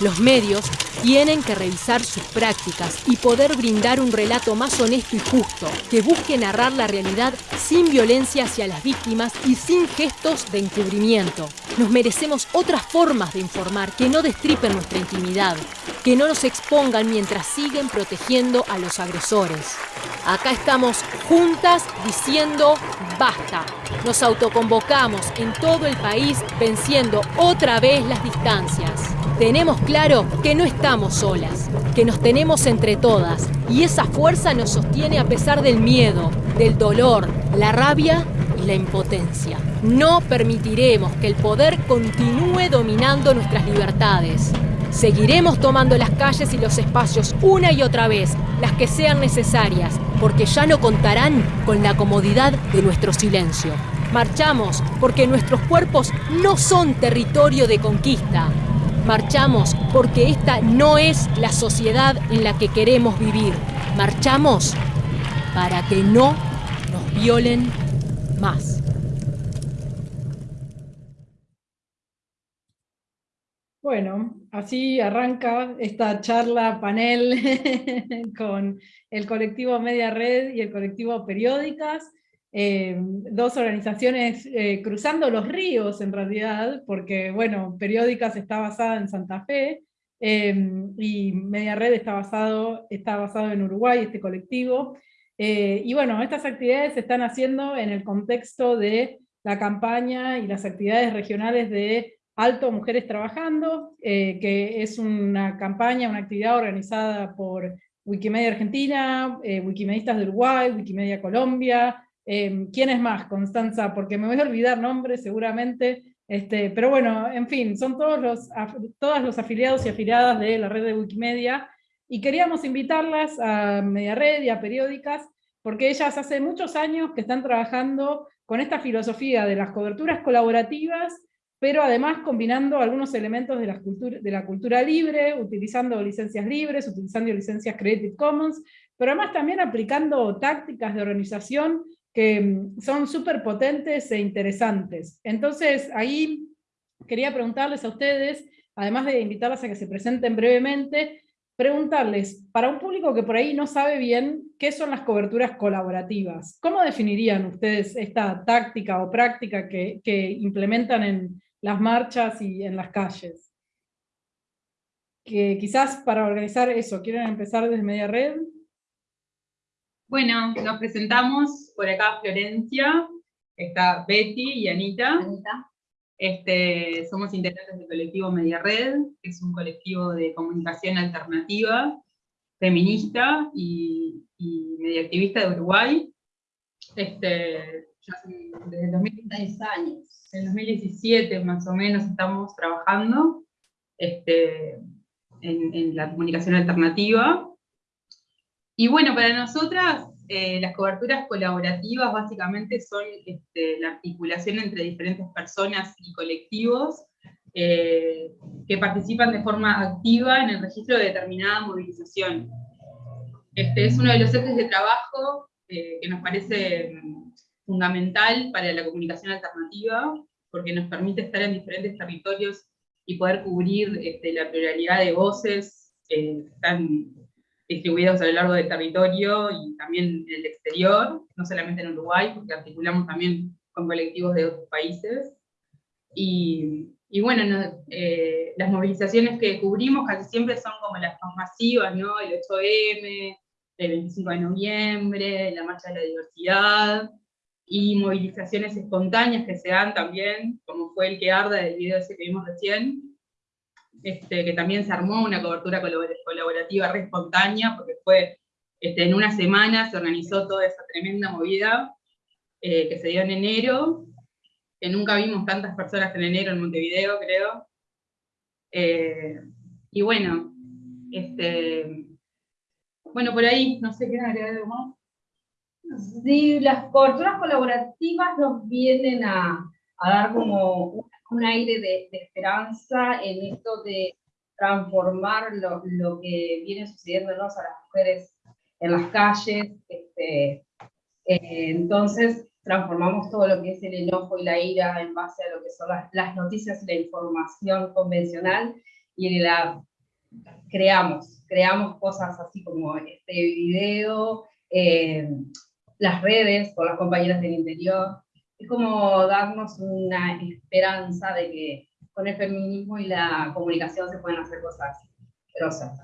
Los medios tienen que revisar sus prácticas y poder brindar un relato más honesto y justo, que busque narrar la realidad sin violencia hacia las víctimas y sin gestos de encubrimiento. Nos merecemos otras formas de informar que no destripen nuestra intimidad, que no nos expongan mientras siguen protegiendo a los agresores. Acá estamos juntas diciendo basta. Nos autoconvocamos en todo el país venciendo otra vez las distancias. Tenemos claro que no estamos solas, que nos tenemos entre todas y esa fuerza nos sostiene a pesar del miedo, del dolor, la rabia y la impotencia. No permitiremos que el poder continúe dominando nuestras libertades. Seguiremos tomando las calles y los espacios una y otra vez, las que sean necesarias, porque ya no contarán con la comodidad de nuestro silencio. Marchamos porque nuestros cuerpos no son territorio de conquista, Marchamos porque esta no es la sociedad en la que queremos vivir. Marchamos para que no nos violen más. Bueno, así arranca esta charla panel con el colectivo Media Red y el colectivo Periódicas. Eh, dos organizaciones eh, cruzando los ríos en realidad, porque bueno, Periódicas está basada en Santa Fe, eh, y Media Red está basado, está basado en Uruguay, este colectivo, y bueno, estas actividades se están haciendo en el contexto de la campaña y las actividades regionales de Alto Mujeres Trabajando, que es una campaña, una actividad organizada por Wikimedia Argentina, Wikimedistas de Uruguay, Wikimedia Colombia, Em, ¿Quién es más, Constanza? Porque me voy a olvidar nombres seguramente, este, pero bueno, en fin, son todos los, todos los afiliados y afiliadas de la red de Wikimedia, y queríamos invitarlas a Media Red y a Periódicas, porque ellas hace muchos años que están trabajando con esta filosofía de las coberturas colaborativas, pero además combinando algunos elementos de la, cultura, de la cultura libre, utilizando licencias libres, utilizando licencias Creative Commons, pero además también aplicando tácticas de organización que mm, son súper potentes e interesantes. Entonces, ahí quería preguntarles a ustedes, además de invitarlas a que se presenten brevemente, preguntarles, para un público que por ahí no sabe bien qué son las coberturas colaborativas, ¿cómo definirían ustedes esta táctica o práctica que, implementan en las marchas y en las calles? Que quizás para organizar eso, ¿quieren empezar desde Media Red? Bueno, nos presentamos por acá Florencia, está Betty y Anita. Este, somos integrantes del colectivo Media Red, que es un colectivo de comunicación alternativa, feminista y, y de Uruguay. Este, desde 2016 años. En 2017 más o menos estamos trabajando este, en, en la comunicación alternativa y bueno, para nosotras eh, las coberturas colaborativas básicamente son este, la articulación entre diferentes personas y colectivos eh, que participan de forma activa en el registro de determinada movilización. Este es uno de los ejes de trabajo eh, que nos parece mm, fundamental para la comunicación alternativa, porque nos permite estar en diferentes territorios y poder cubrir este, la pluralidad de voces que están distribuidos a lo largo del territorio y también en el exterior, no solamente en Uruguay, porque articulamos también con colectivos de otros países. Y, y bueno, eh, las movilizaciones que cubrimos casi siempre son como las más masivas, ¿no? El 8M, el 25 de noviembre, la Marcha de la Diversidad, y movilizaciones espontáneas que se dan también, como fue el que arda del video ese que vimos recién, este, que también se armó una cobertura colaborativa re espontánea, porque fue este, en una semana se organizó toda esa tremenda movida eh, que se dio en enero, que nunca vimos tantas personas en enero en Montevideo, creo. Eh, y bueno, este, bueno, por ahí, no sé, ¿qué agregar algo más? Sí, las coberturas colaborativas nos vienen a, dar como un aire de, esperanza en esto de transformar lo, lo, que viene sucediéndonos a las mujeres en las calles. Este, eh, entonces, transformamos todo lo que es el enojo y la ira en base a lo que son las, las noticias y la información convencional, y la creamos, creamos cosas así como este video, eh, las redes con las compañeras del interior, es como darnos una esperanza de que con el feminismo y la comunicación se pueden hacer cosas grosas.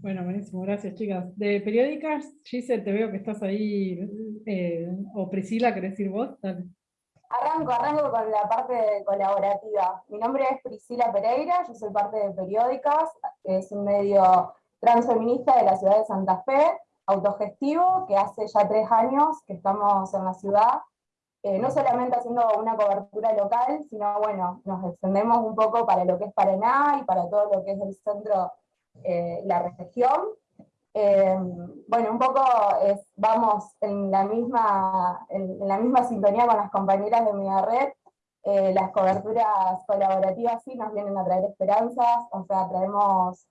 Bueno, buenísimo, gracias chicas. De periódicas, Giselle, te veo que estás ahí, eh, o Priscila, ¿querés decir vos? Arranco, arranco con la parte colaborativa. Mi nombre es Priscila Pereira, yo soy parte de Periódicas, es un medio transfeminista de la ciudad de Santa Fe, autogestivo, que hace ya tres años que estamos en la ciudad, eh, no solamente haciendo una cobertura local, sino bueno, nos extendemos un poco para lo que es Paraná y para todo lo que es el centro eh, la región. Eh, bueno, un poco es, vamos en la, misma, en, la misma sintonía con las compañeras de Media Red, eh, las coberturas colaborativas sí nos vienen a traer esperanzas, o sea, traemos,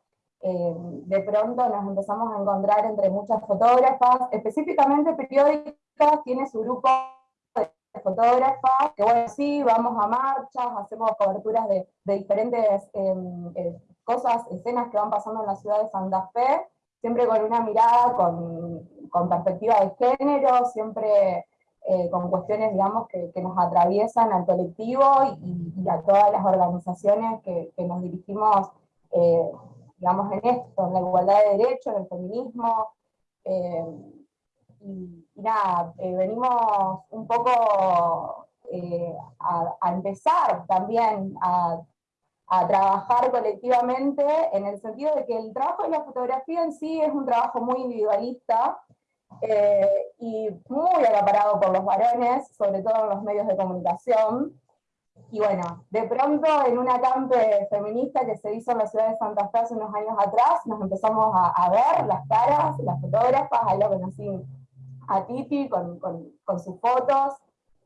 de pronto nos empezamos a encontrar entre muchas fotógrafas, específicamente periódicas, tiene su grupo de fotógrafas, que bueno, sí, vamos a marchas, hacemos coberturas de, diferentes cosas, escenas que van pasando en la ciudad de Santa Fe, siempre con una mirada con, con perspectiva de género, siempre eh, con cuestiones, digamos, que, que, nos atraviesan al colectivo y, y, a todas las organizaciones que, que nos dirigimos, eh, digamos, en esto, en la igualdad de derechos, en el feminismo, eh, y, y, nada, venimos un poco a, a empezar también a a trabajar colectivamente en el sentido de que el trabajo de la fotografía en sí es un trabajo muy individualista eh, y muy acaparado por los varones, sobre todo en los medios de comunicación. Y bueno, de pronto en una campe feminista que se hizo en la ciudad de Santa Fe hace unos años atrás, nos empezamos a, ver las caras, las fotógrafas, ahí lo conocí a Titi con, con, sus fotos,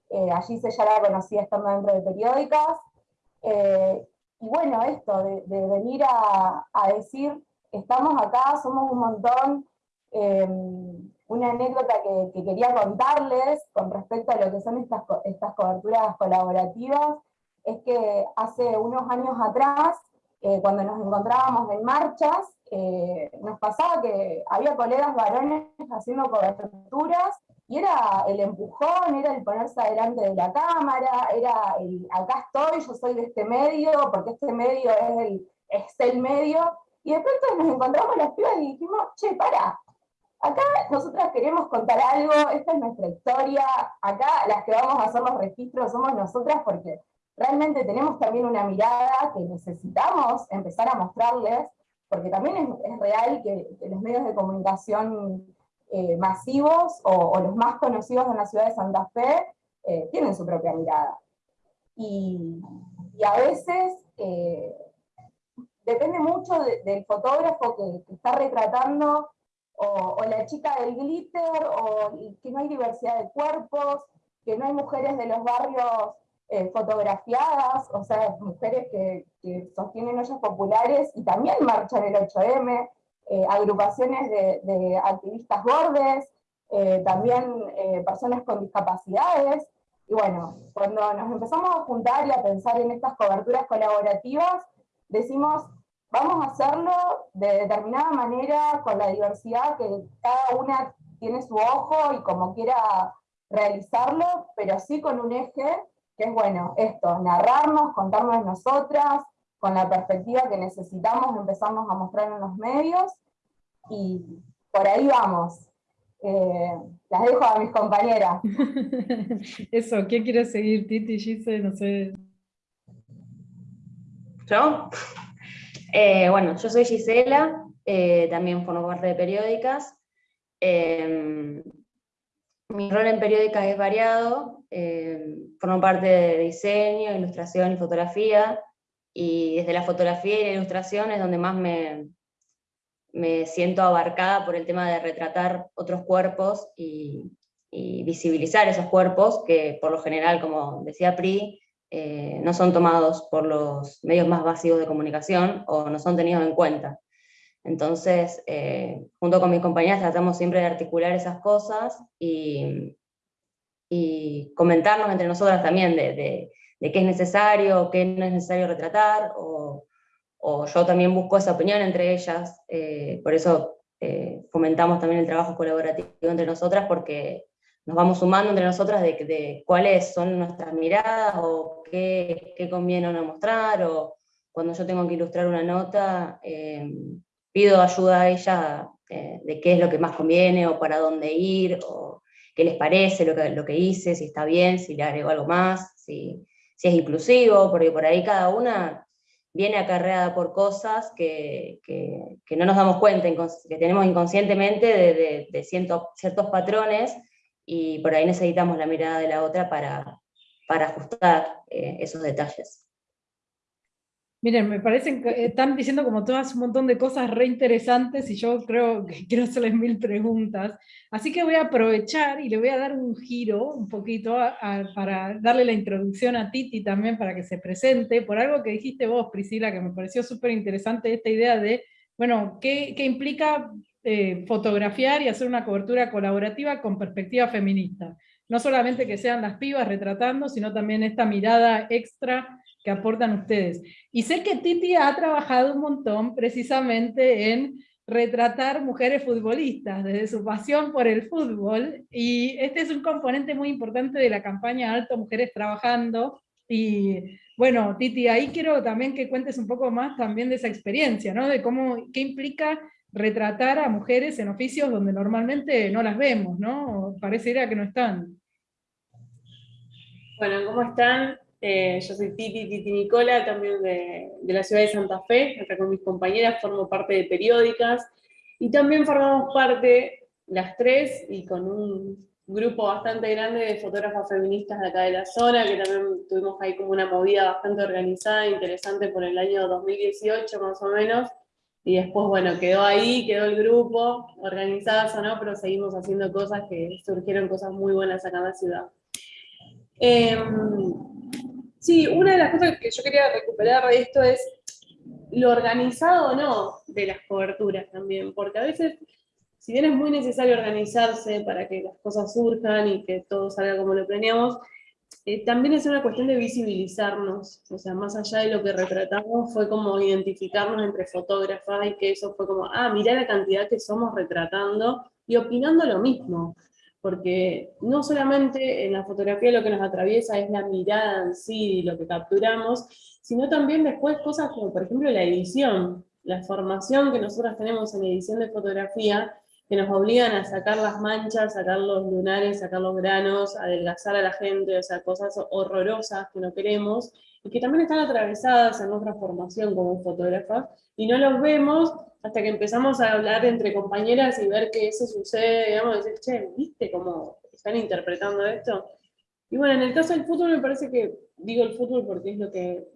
eh, allí se ya la conocía estando dentro de periódicas, eh, y bueno, esto de, venir a, decir, estamos acá, somos un montón, em, una anécdota que, quería contarles con respecto a lo que son estas, estas coberturas colaborativas, es que hace unos años atrás, eh, cuando nos encontrábamos en marchas, eh, nos pasaba que había colegas varones haciendo coberturas y era el empujón, era el ponerse adelante de la cámara, era el acá estoy, yo soy de este medio, porque este medio es el, es el medio, y de nos encontramos las pibas y dijimos, che, para, acá nosotras queremos contar algo, esta es nuestra historia, acá las que vamos a hacer los registros somos nosotras porque realmente tenemos también una mirada que necesitamos empezar a mostrarles, porque también es, es real que, que los medios de comunicación eh, masivos o, los más conocidos en la ciudad de Santa Fe eh, tienen su propia mirada. Y, a veces eh, depende mucho del fotógrafo que, está retratando, o, la chica del glitter, o que no hay diversidad de cuerpos, que no hay mujeres de los barrios fotografiadas, o sea, mujeres que, que sostienen ollas populares y también marchan el 8M, eh, agrupaciones de, activistas gordes, eh, también eh, personas con discapacidades, y bueno, cuando nos empezamos a juntar y a pensar en estas coberturas colaborativas, decimos, vamos a hacerlo de determinada manera, con la diversidad que cada una tiene su ojo y como quiera realizarlo, pero sí con un eje que es, bueno, esto, narrarnos, contarnos nosotras, con la perspectiva que necesitamos empezamos a mostrar en los medios, y por ahí vamos. Eh, las dejo a mis compañeras. Eso, ¿quién quiere seguir? Titi, Gise, no sé. ¿Yo? Eh, bueno, yo soy Gisela, eh, también formo parte de periódicas. mi rol en periódicas es variado, formo parte de diseño, ilustración y fotografía, y desde la fotografía y la ilustración es donde más me, me siento abarcada por el tema de retratar otros cuerpos y, visibilizar esos cuerpos que por lo general, como decía Pri, eh, no son tomados por los medios más básicos de comunicación o no son tenidos en cuenta. Entonces, eh, junto con mis compañeras tratamos siempre de articular esas cosas y, comentarnos entre nosotras también de, de, qué es necesario, qué no es necesario retratar, o, o yo también busco esa opinión entre ellas, eh, por eso fomentamos también el trabajo colaborativo entre nosotras, porque nos vamos sumando entre nosotras de, cuáles son nuestras miradas, o qué, qué, conviene no mostrar, o cuando yo tengo que ilustrar una nota, eh, pido ayuda a ella de qué es lo que más conviene, o para dónde ir, o qué les parece lo que, lo que hice, si está bien, si le agrego algo más, si, si es inclusivo, porque por ahí cada una viene acarreada por cosas que, no nos damos cuenta, que tenemos inconscientemente de, de, ciertos patrones, y por ahí necesitamos la mirada de la otra para, para ajustar eh, esos detalles. Miren, me parecen están diciendo como todas un montón de cosas re interesantes y yo creo que quiero hacerles mil preguntas. Así que voy a aprovechar y le voy a dar un giro un poquito para darle la introducción a Titi también para que se presente, por algo que dijiste vos, Priscila, que me pareció súper interesante esta idea de, bueno, ¿qué, qué implica eh, fotografiar y hacer una cobertura colaborativa con perspectiva feminista? No solamente que sean las pibas retratando, sino también esta mirada extra que aportan ustedes. Y sé que Titi ha trabajado un montón precisamente en retratar mujeres futbolistas, desde su pasión por el fútbol, y este es un componente muy importante de la campaña Alto Mujeres Trabajando, y bueno, Titi, ahí quiero también que cuentes un poco más también de esa experiencia, ¿no? De cómo, qué implica retratar a mujeres en oficios donde normalmente no las vemos, ¿no? Pareciera que no están. Bueno, ¿cómo están? Eh, yo soy Titi, Titi Nicola, también de, la ciudad de Santa Fe, acá con mis compañeras, formo parte de periódicas, y también formamos parte, las tres, y con un grupo bastante grande de fotógrafas feministas de acá de la zona, que también tuvimos ahí como una movida bastante organizada, interesante por el año 2018 más o menos, y después, bueno, quedó ahí, quedó el grupo, organizadas o no, pero seguimos haciendo cosas que surgieron cosas muy buenas acá en la ciudad. Em, Sí, una de las cosas que yo quería recuperar de esto es lo organizado o no de las coberturas también, porque a veces, si bien es muy necesario organizarse para que las cosas surjan y que todo salga como lo planeamos, eh, también es una cuestión de visibilizarnos, o sea, más allá de lo que retratamos, fue como identificarnos entre fotógrafas y que eso fue como, ah, mirá la cantidad que somos retratando y opinando lo mismo porque no solamente en la fotografía lo que nos atraviesa es la mirada en sí y lo que capturamos, sino también después cosas como por ejemplo la edición, la formación que nosotros tenemos en edición de fotografía, que nos obligan a sacar las manchas, sacar los lunares, sacar los granos, adelgazar a la gente, o sea, cosas horrorosas que no queremos, y que también están atravesadas en nuestra formación como fotógrafas, y no los vemos hasta que empezamos a hablar entre compañeras y ver que eso sucede, digamos, decir, che, ¿viste cómo están interpretando esto? Y bueno, en el caso del fútbol me parece que, digo el fútbol porque es lo que,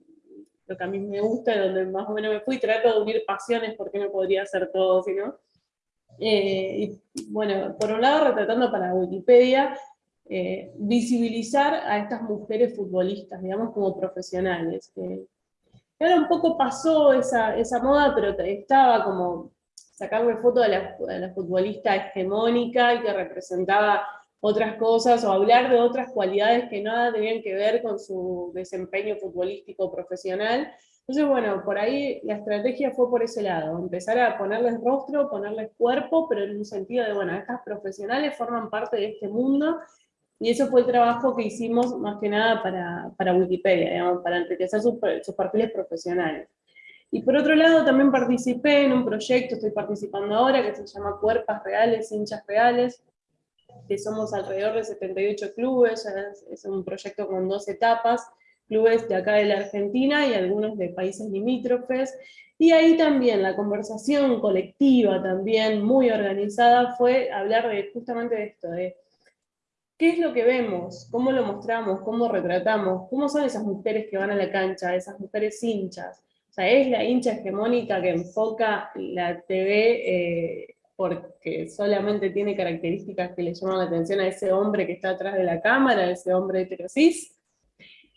lo que a mí me gusta, donde más o menos me fui, trato de unir pasiones porque no podría hacer todo, sino... Eh, y bueno, por un lado retratando para Wikipedia, eh, visibilizar a estas mujeres futbolistas, digamos, como profesionales, que ahora un poco pasó esa, esa moda, pero estaba como sacarle foto a la, la, futbolista hegemónica y que representaba otras cosas, o hablar de otras cualidades que nada tenían que ver con su desempeño futbolístico profesional. Entonces, bueno, por ahí la estrategia fue por ese lado, empezar a ponerles rostro, ponerles cuerpo, pero en un sentido de, bueno, estas profesionales forman parte de este mundo y eso fue el trabajo que hicimos más que nada para, para Wikipedia, digamos, para enriquecer sus, sus perfiles profesionales. Y por otro lado también participé en un proyecto, estoy participando ahora, que se llama Cuerpas Reales, Hinchas Reales, que somos alrededor de 78 clubes, es un proyecto con dos etapas, clubes de acá de la Argentina y algunos de países limítrofes, y ahí también la conversación colectiva, también muy organizada, fue hablar de justamente de esto, de ¿Qué es lo que vemos? ¿Cómo lo mostramos? ¿Cómo retratamos? ¿Cómo son esas mujeres que van a la cancha? Esas mujeres hinchas. O sea, es la hincha hegemónica que enfoca la TV eh, porque solamente tiene características que le llaman la atención a ese hombre que está atrás de la cámara, a ese hombre heterosis.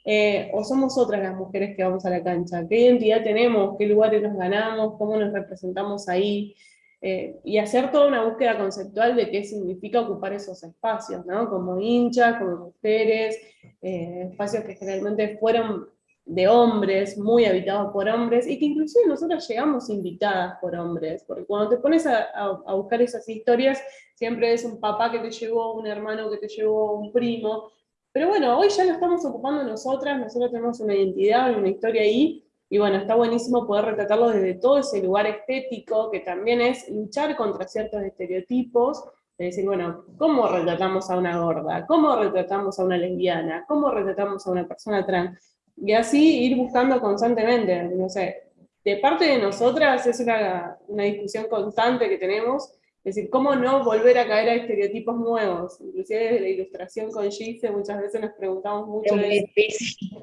Eh, o somos otras las mujeres que vamos a la cancha. ¿Qué identidad tenemos? ¿Qué lugares nos ganamos? ¿Cómo nos representamos ahí? Eh, y hacer toda una búsqueda conceptual de qué significa ocupar esos espacios, ¿no? como hinchas, como mujeres, eh, espacios que generalmente fueron de hombres, muy habitados por hombres, y que inclusive nosotros llegamos invitadas por hombres, porque cuando te pones a, a buscar esas historias, siempre es un papá que te llevó, un hermano que te llevó, un primo, pero bueno, hoy ya lo estamos ocupando nosotras, nosotros tenemos una identidad, una historia ahí, y bueno, está buenísimo poder retratarlo desde todo ese lugar estético, que también es luchar contra ciertos estereotipos, de decir, bueno, ¿cómo retratamos a una gorda? ¿Cómo retratamos a una lesbiana? ¿Cómo retratamos a una persona trans? Y así ir buscando constantemente, no sé, de parte de nosotras es una, una discusión constante que tenemos, es decir, cómo no volver a caer a estereotipos nuevos. Inclusive desde la ilustración con Gise muchas veces nos preguntamos mucho. Es muy difícil.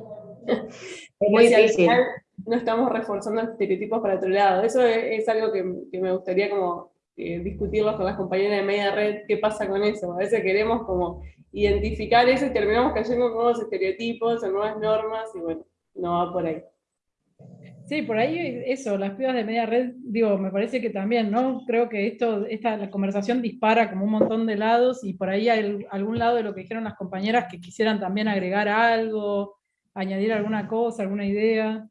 es muy difícil. No estamos reforzando estereotipos para otro lado. Eso es, algo que, que, me gustaría como eh, discutirlo con las compañeras de media red, qué pasa con eso. A veces queremos como identificar eso y terminamos cayendo en nuevos estereotipos, en nuevas normas, y bueno, no va por ahí. Sí, por ahí eso, las pibas de media red, digo, me parece que también, ¿no? Creo que esto, esta la conversación dispara como un montón de lados y por ahí hay algún lado de lo que dijeron las compañeras que quisieran también agregar algo, añadir alguna cosa, alguna idea.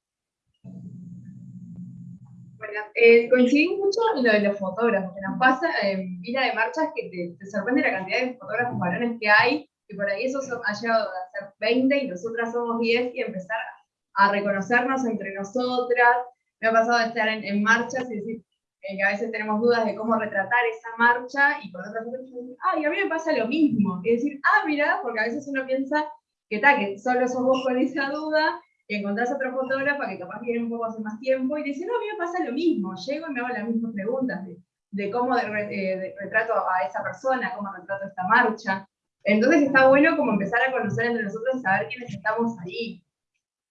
Bueno, eh, mucho en lo de los fotógrafos, que nos pasa en vida de marchas que te, sorprende la cantidad de fotógrafos varones que hay, y por ahí eso ha llegado a ser 20 y nosotras somos 10 y empezar a a reconocernos entre nosotras. Me ha pasado de estar en, marchas y decir eh, que a veces tenemos dudas de cómo retratar esa marcha y con otras personas dicen, ay, a mí me pasa lo mismo. Y decir, ah, mira, porque a veces uno piensa que tal, que solo sos vos con esa duda, y encontrás otro fotógrafo que capaz viene un poco hace más tiempo y dice, no, a mí me pasa lo mismo. Llego y me hago las mismas preguntas de, cómo eh, retrato a esa persona, cómo retrato esta marcha. Entonces está bueno como empezar a conocer entre nosotros y saber quiénes estamos ahí.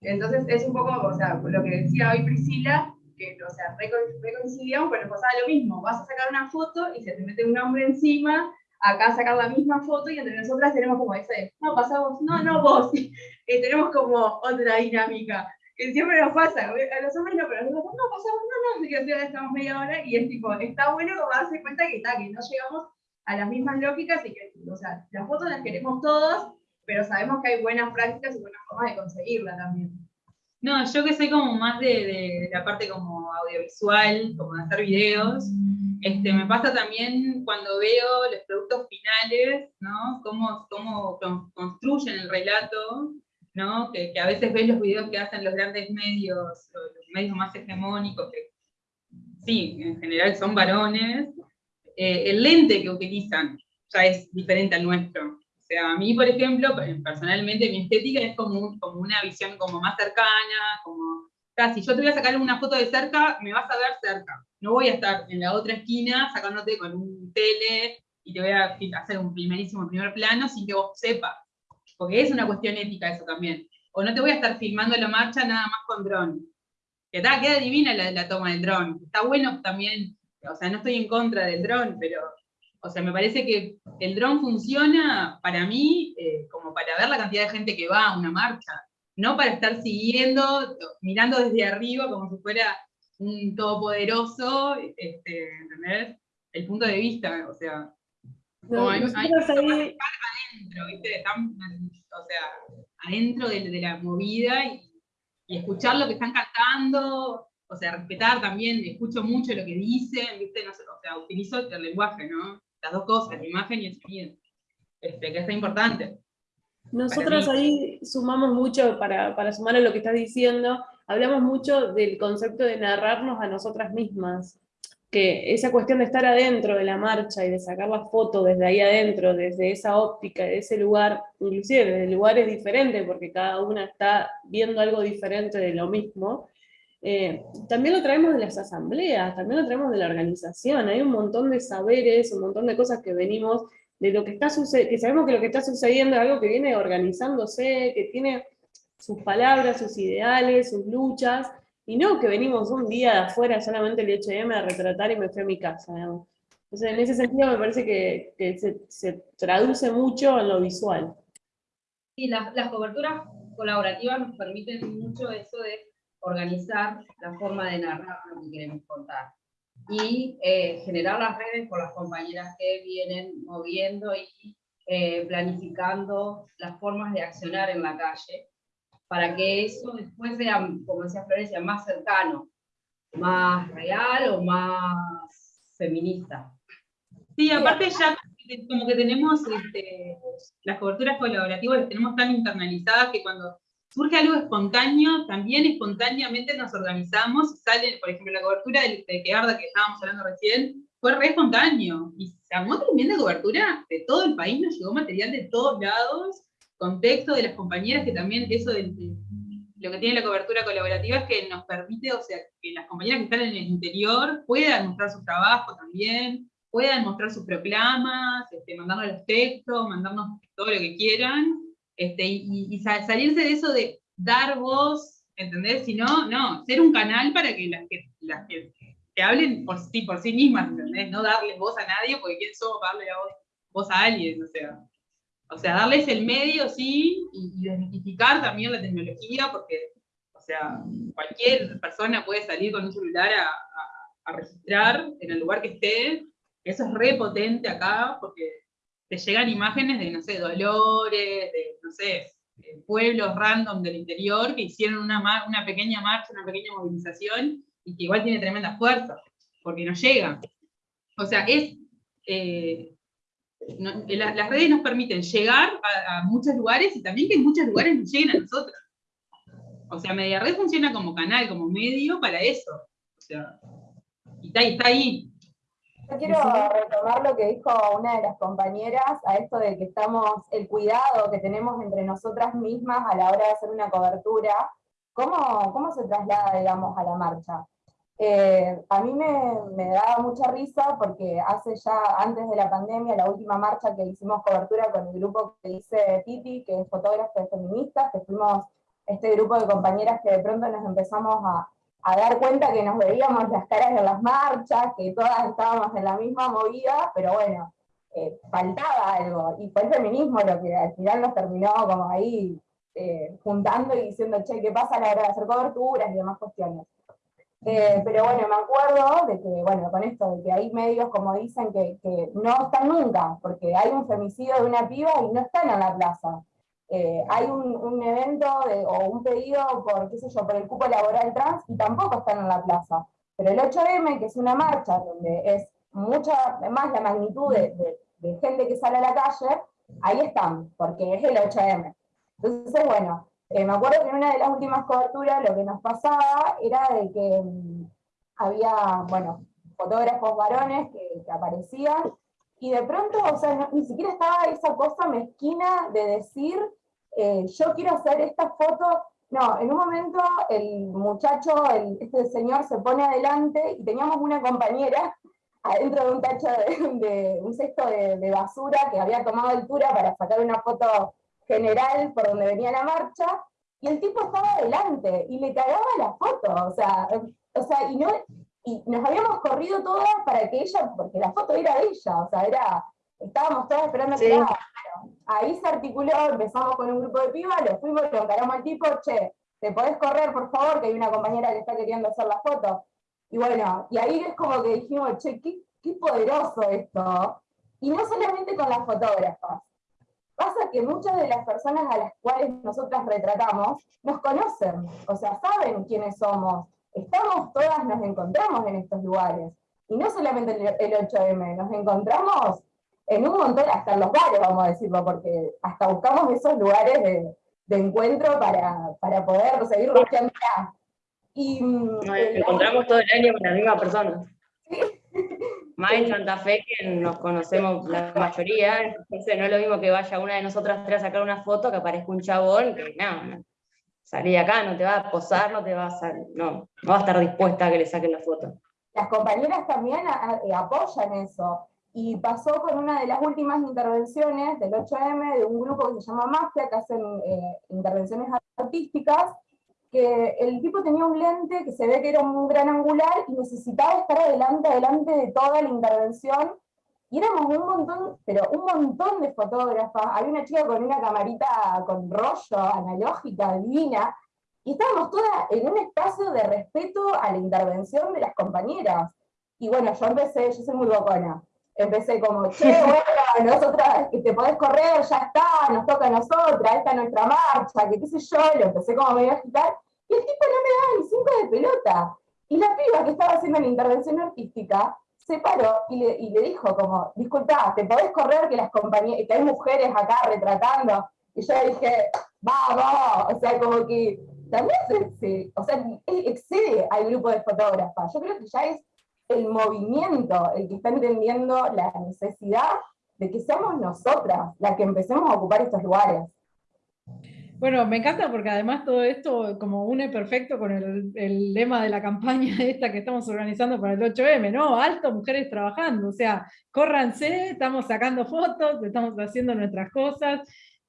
Entonces es un poco, o sea, lo que decía hoy Priscila, que, o sea, reconciliamos, pero pasaba lo mismo, vas a sacar una foto y se te mete un hombre encima, acá sacar la misma foto y entre nosotras tenemos como ese, no, pasamos, no, no vos, y tenemos como otra dinámica, que siempre nos pasa, a los hombres no, pero nosotros no, pasamos, no, no, que estamos media hora y es tipo, está bueno como darse cuenta que, está, que no llegamos a las mismas lógicas y que, o sea, las fotos las queremos todos, pero sabemos que hay buenas prácticas y buenas formas de conseguirla también. No, yo que soy como más de, la parte como audiovisual, como de hacer videos, este, me pasa también cuando veo los productos finales, ¿no? Cómo, cómo construyen el relato, ¿no? Que, a veces ves los videos que hacen los grandes medios, los medios más hegemónicos, que sí, en general son varones, eh, el lente que utilizan ya es diferente al nuestro sea, a mí, por ejemplo, personalmente mi estética es como, como una visión como más cercana, como, si yo te voy a sacar una foto de cerca, me vas a ver cerca. No voy a estar en la otra esquina sacándote con un tele y te voy a hacer un primerísimo primer plano sin que vos sepas. Porque es una cuestión ética eso también. O no te voy a estar filmando la marcha nada más con dron. Que está, queda divina la toma del dron. Está bueno también, o sea, no estoy en contra del dron, pero o sea, me parece que el dron funciona para mí eh, como para ver la cantidad de gente que va a una marcha, no para estar siguiendo, mirando desde arriba como si fuera un todopoderoso, este, ¿entendés? El punto de vista, o sea, como hay, hay adentro, ¿viste? o sea, adentro de, la movida y, escuchar lo que están cantando, o sea, respetar también, escucho mucho lo que dicen, ¿viste? No sé, o sea, utilizo el lenguaje, ¿no? Las dos cosas, la imagen y el sonido, este, que es importante. Nosotros ahí sumamos mucho, para, para sumar a lo que estás diciendo, hablamos mucho del concepto de narrarnos a nosotras mismas, que esa cuestión de estar adentro de la marcha y de sacar la foto desde ahí adentro, desde esa óptica, de ese lugar, inclusive desde lugares diferentes, porque cada una está viendo algo diferente de lo mismo, eh, también lo traemos de las asambleas, también lo traemos de la organización, hay un montón de saberes, un montón de cosas que venimos de lo que está que sabemos que lo que está sucediendo es algo que viene organizándose, que tiene sus palabras, sus ideales, sus luchas, y no que venimos un día de afuera solamente el H&M a retratar y me fui a mi casa. Entonces, en ese sentido me parece que, se, se, traduce mucho en lo visual. Sí, las, las coberturas colaborativas nos permiten mucho eso de organizar la forma de narrar lo que queremos contar y eh, generar las redes con las compañeras que vienen moviendo y eh, planificando las formas de accionar en la calle. para que eso después sea, como decía Florencia, más cercano, más real o más feminista. Sí, aparte ya como que tenemos este, las coberturas colaborativas, las tenemos tan internalizadas que cuando surge algo espontáneo, también espontáneamente nos organizamos, sale, por ejemplo, la cobertura de, de Quearda que estábamos hablando recién, fue re espontáneo, y se armó tremenda cobertura de todo el país, nos llegó material de todos lados, contexto de las compañeras, que también eso de, lo que tiene la cobertura colaborativa es que nos permite, o sea, que las compañeras que están en el interior puedan mostrar su trabajo también, puedan mostrar sus proclamas, este, mandarnos los textos, mandarnos todo lo que quieran, este, y, salirse de eso de dar voz, ¿entendés? Si no, no, ser un canal para que las que, las que, hablen por sí, por sí mismas, ¿entendés? No darles voz a nadie, porque quién somos para darle voz, voz a alguien, o sea. O sea, darles el medio, sí, y, desmitificar también la tecnología, porque, o sea, cualquier persona puede salir con un celular a, registrar en el lugar que esté. Eso es re potente acá, porque te llegan imágenes de, no sé, Dolores, de, no sé, pueblos random del interior que hicieron una, una pequeña marcha, una pequeña movilización, y que igual tiene tremenda fuerza, porque no llega. O sea, es... Eh, eh, las redes nos permiten llegar a, muchos lugares y también que en muchos lugares nos lleguen a nosotros. O sea, Media Red funciona como canal, como medio para eso. O sea, y está ahí. Yo quiero retomar lo que dijo una de las compañeras a esto de que estamos, el cuidado que tenemos entre nosotras mismas a la hora de hacer una cobertura, ¿cómo, cómo se traslada, digamos, a la marcha? Eh, a mí me, daba mucha risa porque hace ya, antes de la pandemia, la última marcha que hicimos cobertura con el grupo que dice Titi, que es fotógrafo feministas, que fuimos este grupo de compañeras que de pronto nos empezamos a, dar cuenta que nos veíamos las caras en las marchas, que todas estábamos en la misma movida, pero bueno, eh, faltaba algo, y fue el feminismo lo que al final nos terminó como ahí eh, juntando y diciendo, che, ¿qué pasa a la hora de hacer coberturas y demás cuestiones? Eh, pero bueno, me acuerdo de que, bueno, con esto, de que hay medios como dicen que, no están nunca, porque hay un femicidio de una piba y no están en la plaza. Eh, hay un, evento o un pedido por, qué sé yo, por el cupo laboral trans y tampoco están en la plaza. Pero el 8M, que es una marcha donde es mucha más la magnitud de, de gente que sale a la calle, ahí están, porque es el 8M. Entonces, bueno, eh, me acuerdo que en una de las últimas coberturas lo que nos pasaba era de que mm, había, bueno, fotógrafos varones que, aparecían, y de pronto, o sea, ni siquiera estaba esa cosa mezquina de decir, eh, yo quiero hacer esta foto, no, en un momento el muchacho, este señor se pone adelante, y teníamos una compañera adentro de un tacho de, un cesto de, de basura que había tomado altura para sacar una foto general por donde venía la marcha, y el tipo estaba adelante, y le cagaba la foto, o sea, o sea y, no, y nos habíamos corrido todas para que ella, porque la foto era de ella, o sea, era, estábamos todas esperando que la Ahí se articuló, empezamos con un grupo de pibas, lo fuimos, lo encaramos al tipo, che, ¿te podés correr, por favor? Que hay una compañera que está queriendo hacer la foto. Y bueno, y ahí es como que dijimos, che, qué, qué poderoso esto. Y no solamente con las fotógrafas, Pasa que muchas de las personas a las cuales nosotras retratamos nos conocen, o sea, saben quiénes somos. Estamos todas, nos encontramos en estos lugares. Y no solamente el 8M, nos encontramos en un montón, hasta en los bares, vamos a decirlo, porque hasta buscamos esos lugares de, encuentro para, para, poder seguir rociando. Y, nos encontramos todo el año con la misma persona. ¿Sí? más en Santa Fe que nos conocemos la mayoría, entonces no es lo mismo que vaya una de nosotras tres a sacar una foto que aparezca un chabón, que no, salí de acá, no te va a posar, no te va a, no, no va a estar dispuesta a que le saquen la foto. Las compañeras también apoyan eso, y pasó con una de las últimas intervenciones del 8M de un grupo que se llama Mafia, que hacen eh, intervenciones artísticas, que el tipo tenía un lente que se ve que era un gran angular y necesitaba estar adelante, adelante de toda la intervención, y éramos un montón, pero un montón de fotógrafas, había una chica con una camarita con rollo, analógica, divina, y estábamos todas en un espacio de respeto a la intervención de las compañeras. Y bueno, yo empecé, yo soy muy bocona, empecé como, che, bueno, nosotras, te podés correr, ya está, nos toca a nosotras, esta es nuestra marcha, que qué sé yo, lo empecé como medio a agitar, y el tipo no me daba ni cinco de pelota. Y la piba que estaba haciendo la intervención artística, se paró y le, y le dijo como, disculpa, ¿te podés correr que las compañías, que hay mujeres acá retratando? Y yo dije, vamos, o sea, como que también se, o sea, excede al grupo de fotógrafas. Yo creo que ya es el movimiento el que está entendiendo la necesidad de que seamos nosotras las que empecemos a ocupar estos lugares. Bueno, me encanta porque además todo esto como une perfecto con el, lema de la campaña esta que estamos organizando para el 8M, ¿no? Alto, mujeres trabajando, o sea, córranse, estamos sacando fotos, estamos haciendo nuestras cosas.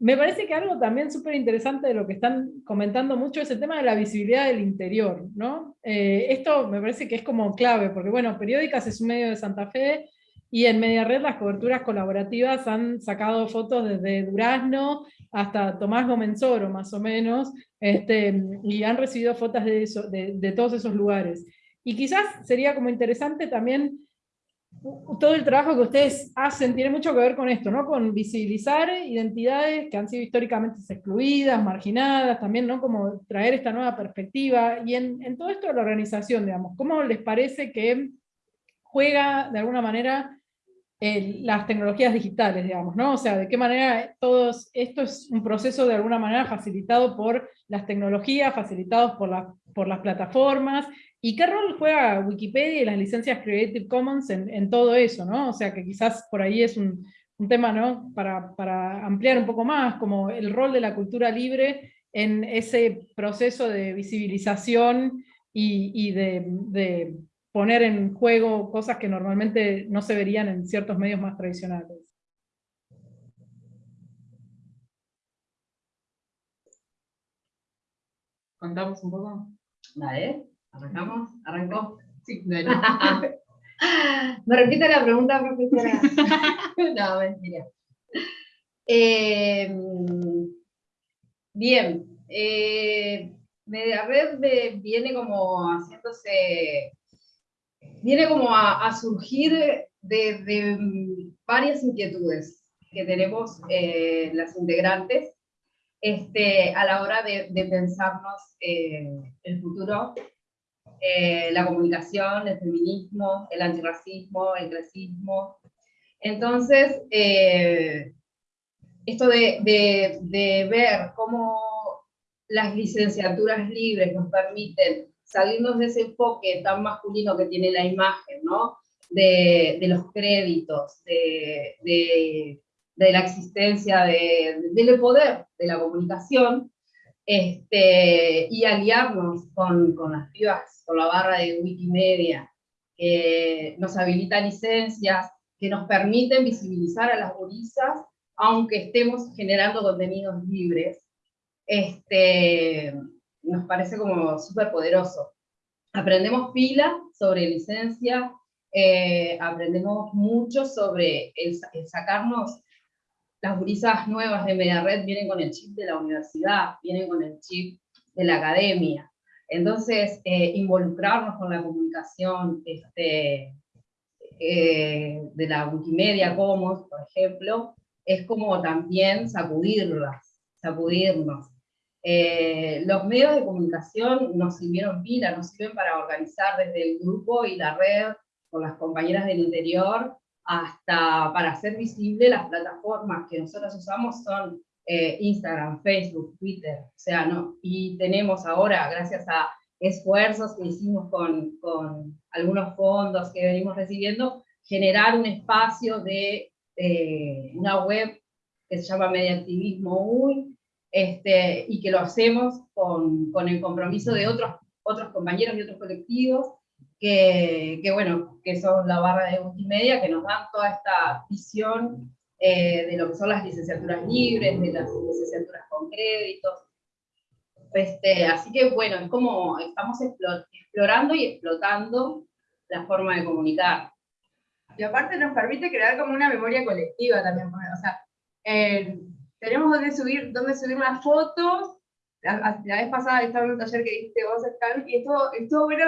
Me parece que algo también súper interesante de lo que están comentando mucho es el tema de la visibilidad del interior, ¿no? Eh, esto me parece que es como clave, porque bueno, Periódicas es un medio de Santa Fe, y en Media Red las coberturas colaborativas han sacado fotos desde Durazno hasta Tomás Gomenzoro, más o menos, este, y han recibido fotos de, eso, de, todos esos lugares. Y quizás sería como interesante también todo el trabajo que ustedes hacen tiene mucho que ver con esto, ¿no? Con visibilizar identidades que han sido históricamente excluidas, marginadas, también, ¿no? Como traer esta nueva perspectiva. Y en, todo esto de la organización, digamos, ¿cómo les parece que juega de alguna manera las tecnologías digitales, digamos, ¿no? O sea, de qué manera todos, esto es un proceso de alguna manera facilitado por las tecnologías, facilitados por, por las plataformas, y qué rol juega Wikipedia y las licencias Creative Commons en, todo eso, ¿no? O sea, que quizás por ahí es un, tema, ¿no? Para, ampliar un poco más, como el rol de la cultura libre en ese proceso de visibilización y, de poner en juego cosas que normalmente no se verían en ciertos medios más tradicionales. ¿Contamos un poco? Dale, arrancamos, arrancó. Sí, Me repite la pregunta, profesora. no, mentira. Eh, bien, eh, Media Red viene como haciéndose viene como a, surgir de, varias inquietudes que tenemos eh, las integrantes este, a la hora de, pensarnos eh, el futuro, eh, la comunicación, el feminismo, el antirracismo, el clasismo. Entonces, esto de, de ver cómo las licenciaturas libres nos permiten salirnos de ese enfoque tan masculino que tiene la imagen, ¿no? De, los créditos, de, la existencia del poder de la comunicación, este, y aliarnos con, las pibas, con la barra de Wikimedia, que nos habilita licencias, que nos permiten visibilizar a las gurisas, aunque estemos generando contenidos libres. Este, nos parece como súper poderoso. Aprendemos pila sobre licencia, eh, aprendemos mucho sobre el, sacarnos, las gurisas nuevas de Media Red vienen con el chip de la universidad, vienen con el chip de la academia. Entonces, eh, involucrarnos con la comunicación este, eh, de la Wikimedia Commons, por ejemplo, es como también sacudirlas, sacudirnos. Eh, los medios de comunicación nos sirvieron pila, nos sirven para organizar desde el grupo y la red con las compañeras del interior hasta para hacer visible las plataformas que nosotros usamos son eh, Instagram, Facebook, Twitter, o sea, no, y tenemos ahora, gracias a esfuerzos que hicimos con, con algunos fondos que venimos recibiendo, generar un espacio de eh, una web que se llama Mediactivismo UI, este, y que lo hacemos con, con, el compromiso de otros, otros compañeros y otros colectivos, que, que, bueno, que son la barra de multimedia, que nos dan toda esta visión eh, de lo que son las licenciaturas libres, de las licenciaturas con créditos. Este, así que bueno, es como estamos explorando y explotando la forma de comunicar. Y aparte nos permite crear como una memoria colectiva también, o sea, eh, tenemos donde subir, donde subir las fotos. La, vez pasada estaba en un taller que diste vos, Scan, y esto, estuvo bueno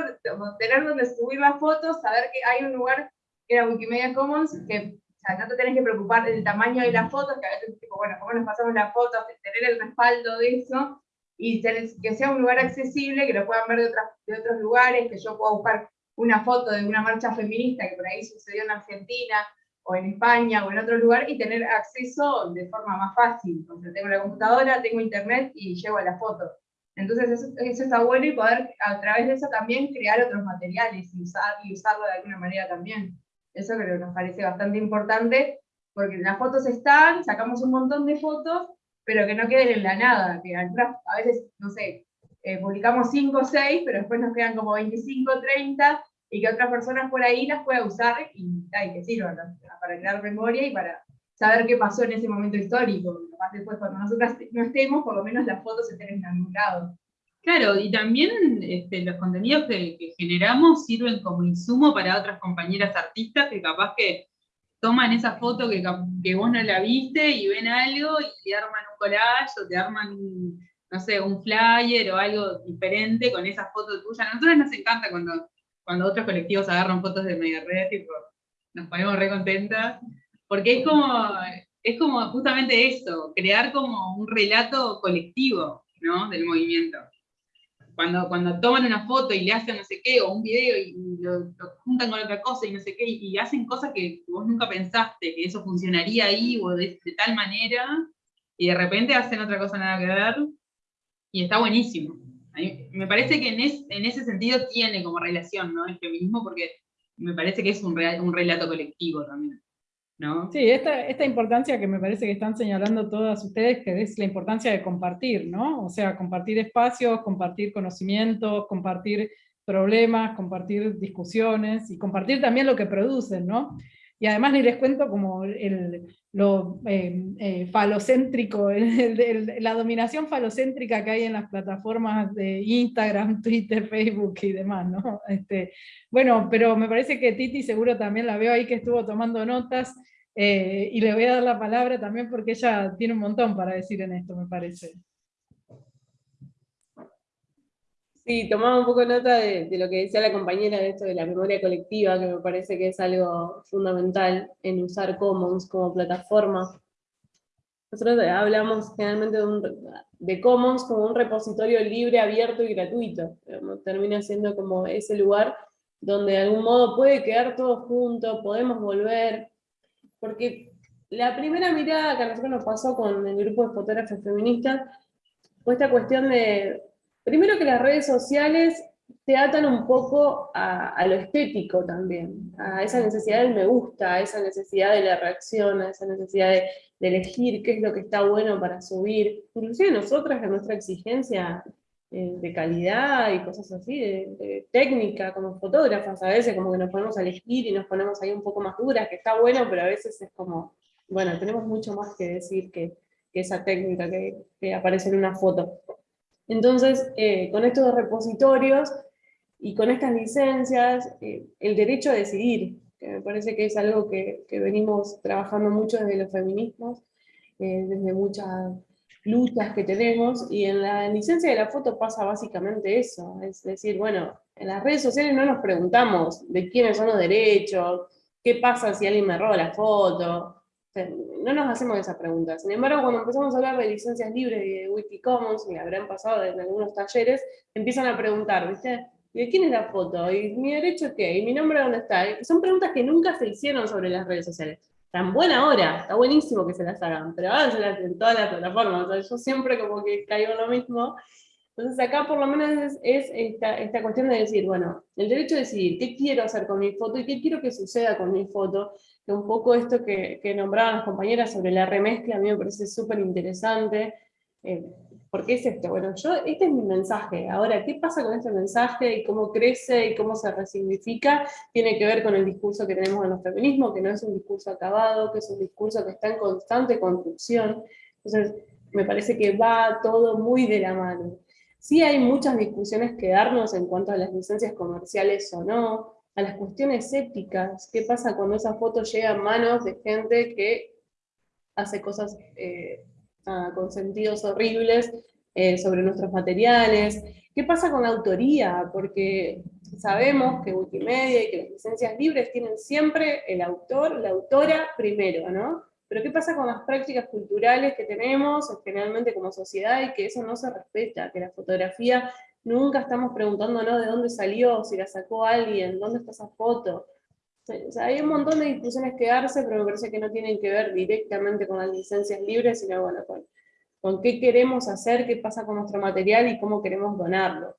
tener donde subir las fotos, saber que hay un lugar era Wikimedia Commons, que o sea, no te tenés que preocupar del tamaño de las fotos, que a veces tipo, bueno, cómo nos pasamos las fotos, tener el respaldo de eso, y que sea un lugar accesible, que lo puedan ver de, otras, de otros lugares, que yo pueda buscar una foto de una marcha feminista que por ahí sucedió en Argentina, o en España, o en otro lugar, y tener acceso de forma más fácil. O sea, tengo la computadora, tengo internet y llevo la foto. Entonces eso, eso, está bueno y poder a través de eso también crear otros materiales y, usar, y usarlo de alguna manera también. Eso creo que nos parece bastante importante, porque las fotos están, sacamos un montón de fotos, pero que no queden en la nada, que a veces, no sé, eh, publicamos 5 o 6, pero después nos quedan como 25, 30, y que otras personas por ahí las puedan usar y, que sirvan para crear memoria y para saber qué pasó en ese momento histórico. Además después cuando nosotras no estemos, por lo menos las fotos estén en algún lado. Claro, y también este, los contenidos que, generamos sirven como insumo para otras compañeras artistas que capaz que toman esa foto que, que vos no la viste y ven algo y te arman un collage o te arman no sé, un flyer o algo diferente con esa foto tuya. A nosotros nos encanta cuando, cuando otros colectivos agarran fotos de media red, nos ponemos re contentas, porque es como, es como justamente eso, crear como un relato colectivo, ¿no? Del movimiento. Cuando, cuando toman una foto y le hacen no sé qué, o un video y lo, juntan con otra cosa y no sé qué, y, hacen cosas que vos nunca pensaste que eso funcionaría ahí o de, tal manera, y de repente hacen otra cosa nada que ver, y está buenísimo. Me parece que en, ese sentido tiene como relación, ¿no? El feminismo, porque me parece que es un, un relato colectivo también. ¿No? Sí, esta, esta importancia que me parece que están señalando todas ustedes, que es la importancia de compartir, ¿no? O sea, compartir espacios, compartir conocimientos, compartir problemas, compartir discusiones y compartir también lo que producen, ¿no? Y además ni les cuento como el, lo eh, eh, falocéntrico, la dominación falocéntrica que hay en las plataformas de Instagram, Twitter, Facebook y demás, ¿no? Este, bueno, pero me parece que Titi seguro también la veo ahí que estuvo tomando notas, eh, y le voy a dar la palabra también porque ella tiene un montón para decir en esto, me parece. Sí, tomaba un poco nota de, lo que decía la compañera de esto de la memoria colectiva, que me parece que es algo fundamental en usar Commons como plataforma. Nosotros hablamos generalmente de, Commons como un repositorio libre, abierto y gratuito. Termina siendo como ese lugar donde de algún modo puede quedar todo junto, podemos volver, porque la primera mirada que a nosotros nos pasó con el grupo de fotógrafos feministas fue esta cuestión de Primero que las redes sociales te atan un poco a, lo estético también, a esa necesidad del me gusta, a esa necesidad de la reacción, a esa necesidad de, elegir qué es lo que está bueno para subir. Inclusive nosotras, en nuestra exigencia eh, de calidad y cosas así, de, técnica, como fotógrafas, a veces como que nos ponemos a elegir y nos ponemos ahí un poco más duras, que está bueno, pero a veces es como, bueno, tenemos mucho más que decir que, esa técnica que aparece en una foto. Entonces, eh, con estos repositorios y con estas licencias, eh, el derecho a decidir, que me parece que es algo que, venimos trabajando mucho desde los feminismos, eh, desde muchas luchas que tenemos, y en la licencia de la foto pasa básicamente eso, es decir, bueno, en las redes sociales no nos preguntamos de quiénes son los derechos, qué pasa si alguien me roba la foto, no nos hacemos esa pregunta. Sin embargo, cuando empezamos a hablar de licencias libres y de Wikicommons, y habrán pasado en algunos talleres, empiezan a preguntar, ¿viste? ¿De quién es la foto? ¿Y mi derecho qué? ¿Y mi nombre dónde está? son preguntas que nunca se hicieron sobre las redes sociales. Tan buena hora, está buenísimo que se las hagan, pero háganselas en todas las plataformas. Yo siempre como que caigo en lo mismo. Entonces acá por lo menos es, esta, esta, cuestión de decir, bueno, el derecho a decidir qué quiero hacer con mi foto y qué quiero que suceda con mi foto, que un poco esto que, que nombraban las compañeras sobre la remezcla a mí me parece súper interesante, eh, porque es esto, bueno, yo, este es mi mensaje, ahora, ¿qué pasa con este mensaje y cómo crece y cómo se resignifica? Tiene que ver con el discurso que tenemos en los feminismos, que no es un discurso acabado, que es un discurso que está en constante construcción, entonces me parece que va todo muy de la mano. Sí hay muchas discusiones que darnos en cuanto a las licencias comerciales o no, a las cuestiones éticas, qué pasa cuando esa foto llega a manos de gente que hace cosas eh, con sentidos horribles eh, sobre nuestros materiales, ¿Qué pasa con la autoría? Porque sabemos que Wikimedia y que las licencias libres tienen siempre el autor, la autora primero, ¿no? Pero ¿qué pasa con las prácticas culturales que tenemos generalmente como sociedad y que eso no se respeta? Que la fotografía nunca estamos preguntándonos de dónde salió, si la sacó alguien, dónde está esa foto. O sea, hay un montón de discusiones que darse, pero me parece que no tienen que ver directamente con las licencias libres, sino bueno, con, con qué queremos hacer, qué pasa con nuestro material y cómo queremos donarlo.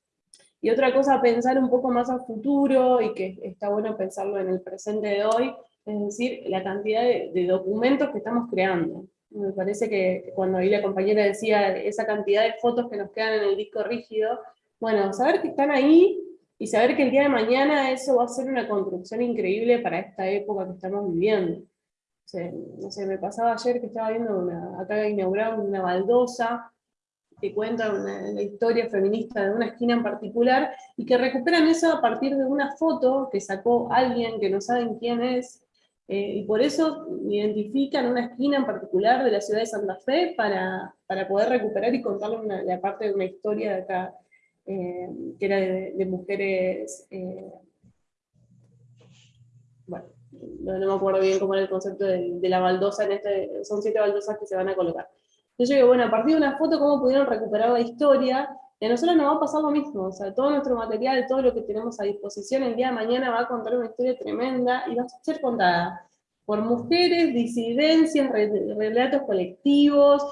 Y otra cosa, pensar un poco más a futuro, y que está bueno pensarlo en el presente de hoy, es decir, la cantidad de, documentos que estamos creando. Me parece que cuando ahí la compañera decía esa cantidad de fotos que nos quedan en el disco rígido, bueno, saber que están ahí y saber que el día de mañana eso va a ser una construcción increíble para esta época que estamos viviendo. no sé, me pasaba ayer que estaba viendo una, acá inauguraron una baldosa que cuenta una, historia feminista de una esquina en particular, y que recuperan eso a partir de una foto que sacó alguien que no saben quién es, eh, y por eso identifican una esquina en particular de la ciudad de Santa Fe para, para poder recuperar y contarle una, la parte de una historia de acá, eh, que era de, mujeres, eh, bueno, no, me acuerdo bien cómo era el concepto de, de la baldosa, en este, son siete baldosas que se van a colocar. Yo digo, bueno, a partir de una foto, ¿cómo pudieron recuperar la historia? Y a nosotros nos va a pasar lo mismo, o sea, todo nuestro material, todo lo que tenemos a disposición el día de mañana va a contar una historia tremenda y va a ser contada por mujeres, disidencias, relatos colectivos,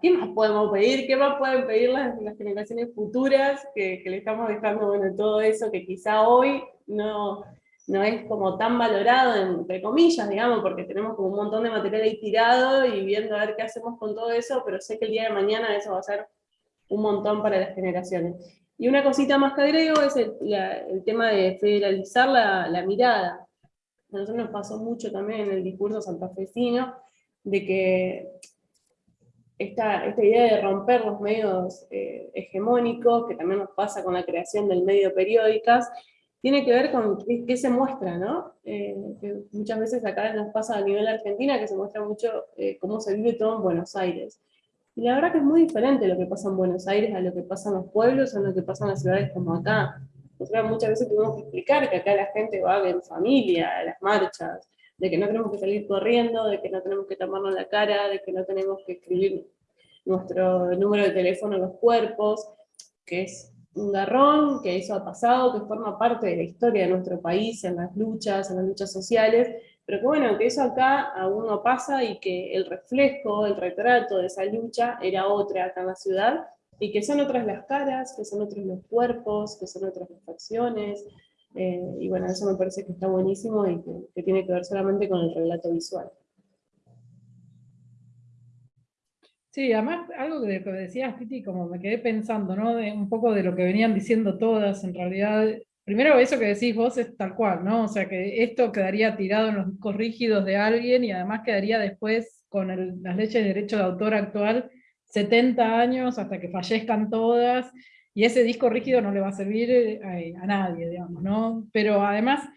¿qué más podemos pedir? ¿Qué más pueden pedir las, generaciones futuras que, que, le estamos dejando, bueno, todo eso que quizá hoy no, no es como tan valorado, entre comillas, digamos, porque tenemos como un montón de material ahí tirado y viendo a ver qué hacemos con todo eso, pero sé que el día de mañana eso va a ser un montón para las generaciones. Y una cosita más que agrego es el, tema de federalizar la, la, mirada. A nosotros nos pasó mucho también en el discurso santafesino, de que esta, esta idea de romper los medios eh, hegemónicos, que también nos pasa con la creación del medio periódicas, tiene que ver con qué, se muestra, ¿no? Eh, muchas veces acá nos pasa a nivel argentina que se muestra mucho eh, cómo se vive todo en Buenos Aires. Y la verdad que es muy diferente lo que pasa en Buenos Aires a lo que pasa en los pueblos o a lo que pasa en las ciudades como acá. Nosotros muchas veces tenemos que explicar que acá la gente va en familia a las marchas, de que no tenemos que salir corriendo, de que no tenemos que taparnos la cara, de que no tenemos que escribir nuestro número de teléfono en los cuerpos, que es un garrón, que eso ha pasado, que forma parte de la historia de nuestro país, en las luchas, en las luchas sociales, pero que bueno, que eso acá aún no pasa y que el reflejo, el retrato de esa lucha era otra acá en la ciudad, y que son otras las caras, que son otros los cuerpos, que son otras las facciones, eh, y bueno, eso me parece que está buenísimo y que tiene que ver solamente con el relato visual. Sí, además algo lo que decías, Titi, como me quedé pensando, ¿no? De un poco de lo que venían diciendo todas, en realidad, primero eso que decís vos es tal cual, ¿no? O sea, que esto quedaría tirado en los discos rígidos de alguien y además quedaría después con las leyes de derecho de autor actual 70 años hasta que fallezcan todas, y ese disco rígido no le va a servir eh, a, nadie, digamos, ¿no? Pero además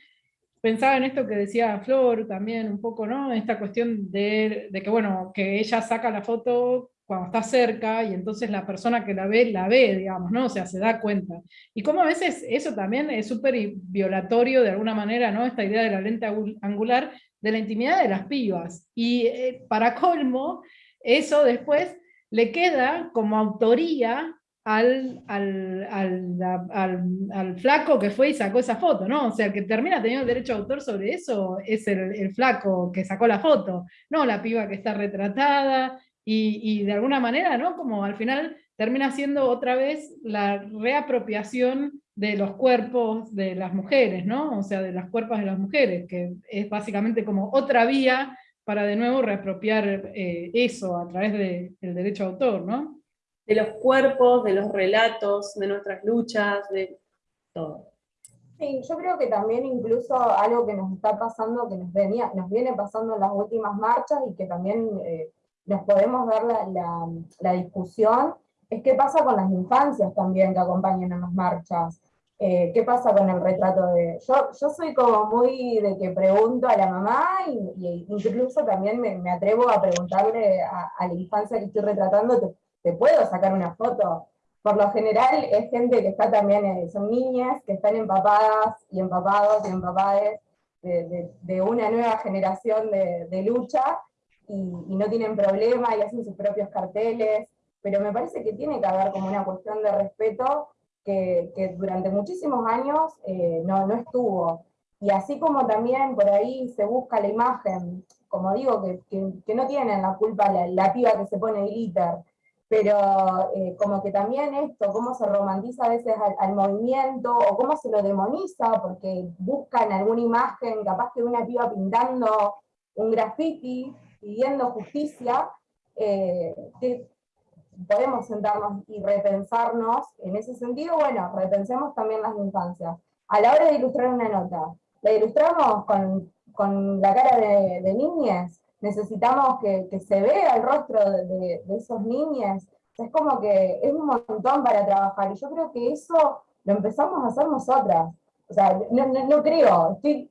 pensaba en esto que decía Flor también un poco, ¿no? Esta cuestión de, que, bueno, que ella saca la foto cuando está cerca y entonces la persona que la ve, la ve, digamos, ¿no? O sea, se da cuenta. Y como a veces eso también es súper violatorio de alguna manera, ¿no? Esta idea de la lente angular de la intimidad de las pibas. Y eh, para colmo, eso después le queda como autoría al, al, flaco que fue y sacó esa foto, ¿no? O sea, el que termina teniendo el derecho de autor sobre eso es el, flaco que sacó la foto, no la piba que está retratada, y, de alguna manera, ¿no? Como al final termina siendo otra vez la reapropiación de los cuerpos de las mujeres, ¿no? O sea, de las cuerpos de las mujeres, que es básicamente como otra vía para de nuevo reapropiar eh, eso a través del derecho de autor, ¿no? de los cuerpos, de los relatos, de nuestras luchas, de todo. Sí, yo creo que también incluso algo que nos está pasando, que nos, venía, nos viene pasando en las últimas marchas y que también eh, nos podemos ver la, discusión, es qué pasa con las infancias también que acompañan a las marchas. Eh, ¿Qué pasa con el retrato de...? Yo, yo soy como muy de que pregunto a la mamá y, incluso también me, atrevo a preguntarle a, a, la infancia que estoy retratando, ¿te puedo sacar una foto? por lo general es gente que está también, eh, son niñas que están empapadas y empapados y empapades de, una nueva generación de, lucha y, no tienen problema y hacen sus propios carteles, pero me parece que tiene que haber como una cuestión de respeto que, durante muchísimos años eh, no, no estuvo. Y así como también por ahí se busca la imagen, como digo, que, que, no tienen la culpa la, la, piba que se pone glitter, pero eh, como que también esto, cómo se romantiza a veces al, movimiento, o cómo se lo demoniza, porque buscan alguna imagen, capaz que una piba pintando un graffiti, pidiendo justicia, eh, podemos sentarnos y repensarnos en ese sentido, bueno, repensemos también las infancias. A la hora de ilustrar una nota, la ilustramos con, con la cara de, de niñas, necesitamos que, que, se vea el rostro de, de, esos niños. Es como que es un montón para trabajar, y yo creo que eso lo empezamos a hacer nosotras. O sea, no, no, creo, estoy,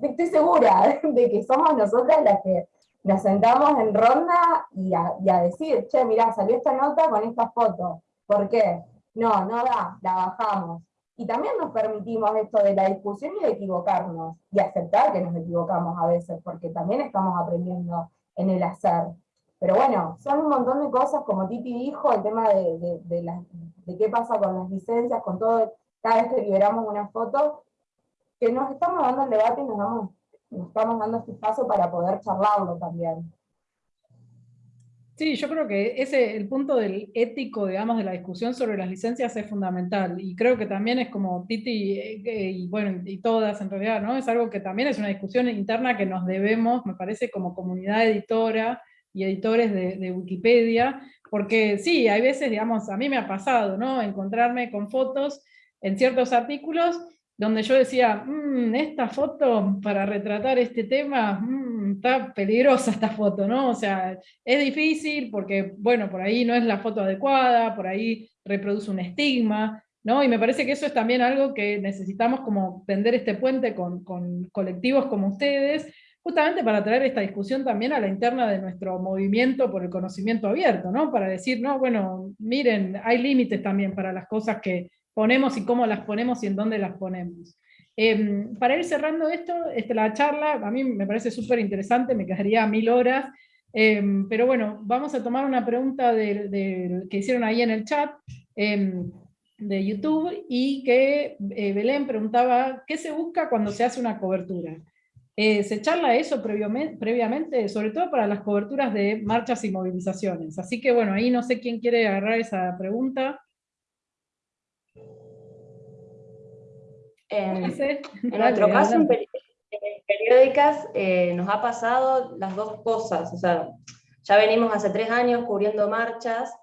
estoy, segura de que somos nosotras las que nos sentamos en ronda y a, decir, che, mirá, salió esta nota con esta foto. ¿Por qué? No, no da, la bajamos. Y también nos permitimos esto de la discusión y de equivocarnos, y aceptar que nos equivocamos a veces, porque también estamos aprendiendo en el hacer. Pero bueno, son un montón de cosas, como Titi dijo, el tema de, de, qué pasa con las licencias, con todo, cada vez que liberamos una foto, que nos estamos dando el debate y nos, nos estamos dando este espacio para poder charlarlo también. Sí, yo creo que ese, el punto del ético, digamos, de la discusión sobre las licencias es fundamental, y creo que también es como Titi, eh, y bueno, y todas en realidad, ¿no? Es algo que también es una discusión interna que nos debemos, me parece, como comunidad editora y editores de, de Wikipedia, porque sí, hay veces, digamos, a mí me ha pasado, ¿no? Encontrarme con fotos en ciertos artículos donde yo decía, mmm, esta foto para retratar este tema, mmm, está peligrosa esta foto, ¿no? O sea, es difícil porque, bueno, por ahí no es la foto adecuada, por ahí reproduce un estigma, ¿no? Y me parece que eso es también algo que necesitamos como tender este puente con, con colectivos como ustedes, justamente para traer esta discusión también a la interna de nuestro movimiento por el conocimiento abierto, ¿no? Para decir, no, bueno, miren, hay límites también para las cosas que, ponemos y cómo las ponemos y en dónde las ponemos. Em, para ir cerrando esto, este, la charla, a mí me parece súper interesante, me quedaría mil horas, em, pero bueno, vamos a tomar una pregunta que hicieron ahí en el chat em, de YouTube, y que eh, Belén preguntaba, ¿qué se busca cuando se hace una cobertura? Eh, se charla eso previamente, previamente, sobre todo para las coberturas de marchas y movilizaciones. Así que bueno, ahí no sé quién quiere agarrar esa pregunta. En, nuestro caso, en, periódicas, eh, nos ha pasado las dos cosas. O sea, ya venimos hace tres años cubriendo marchas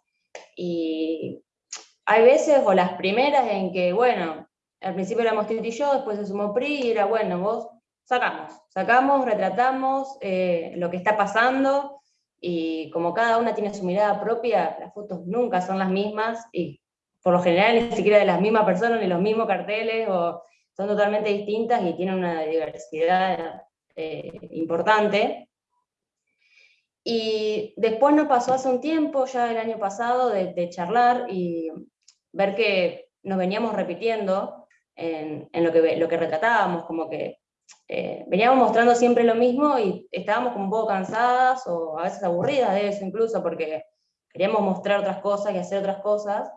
y hay veces, o las primeras, en que, bueno, al principio éramos Titi y yo, después se sumó PRI, y era, bueno, vos sacamos, sacamos, retratamos eh, lo que está pasando, y como cada una tiene su mirada propia, las fotos nunca son las mismas, y por lo general ni siquiera de las mismas personas, ni los mismos carteles, o son totalmente distintas y tienen una diversidad eh, importante. Y después nos pasó hace un tiempo, ya el año pasado, de, charlar y ver que nos veníamos repitiendo en, lo, que, lo que retratábamos, como que eh, veníamos mostrando siempre lo mismo y estábamos como un poco cansadas o a veces aburridas de eso incluso, porque queríamos mostrar otras cosas y hacer otras cosas,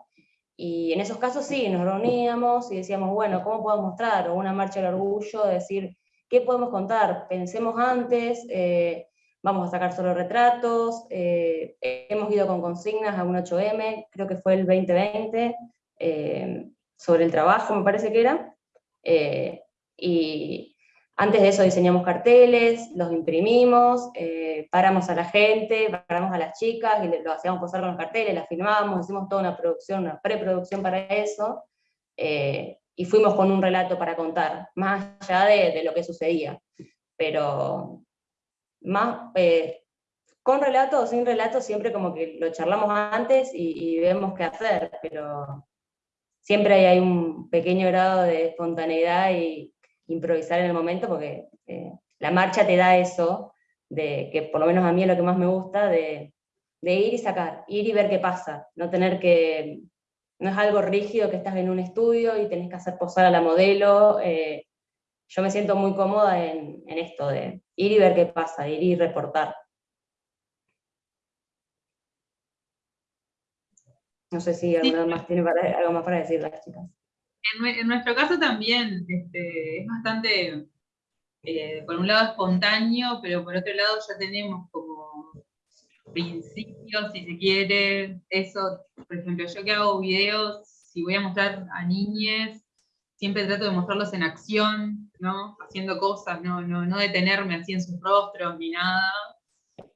y en esos casos sí, nos reuníamos y decíamos, bueno, ¿cómo podemos mostrar? O una marcha del orgullo, decir, ¿qué podemos contar? Pensemos antes, eh, vamos a sacar solo retratos, eh, hemos ido con consignas a un 8M, creo que fue el 2020, eh, sobre el trabajo me parece que era, y antes de eso diseñamos carteles, los imprimimos, eh, paramos a la gente, paramos a las chicas y lo hacíamos posar con los carteles, las filmamos, hicimos toda una producción, una preproducción para eso, eh, y fuimos con un relato para contar, más allá de, lo que sucedía. Pero más, eh, con relato o sin relato, siempre como que lo charlamos antes y, y vemos qué hacer, pero siempre hay un pequeño grado de espontaneidad y, improvisar en el momento, porque eh, la marcha te da eso, de que por lo menos a mí es lo que más me gusta, de, ir y sacar, ir y ver qué pasa, no tener que no es algo rígido que estás en un estudio y tenés que hacer posar a la modelo. eh, yo me siento muy cómoda en, en esto de ir y ver qué pasa, ir y reportar. No sé si alguna más tiene para- algo más para decir las chicas. En, nue- en nuestro caso también este, es bastante, eh, por un lado espontáneo, pero por otro lado ya tenemos como principios, si se quiere, eso, por ejemplo, yo que hago videos, si voy a mostrar a niñes, siempre trato de mostrarlos en acción, ¿no? Haciendo cosas, no, no, no detenerme así en sus rostros ni nada.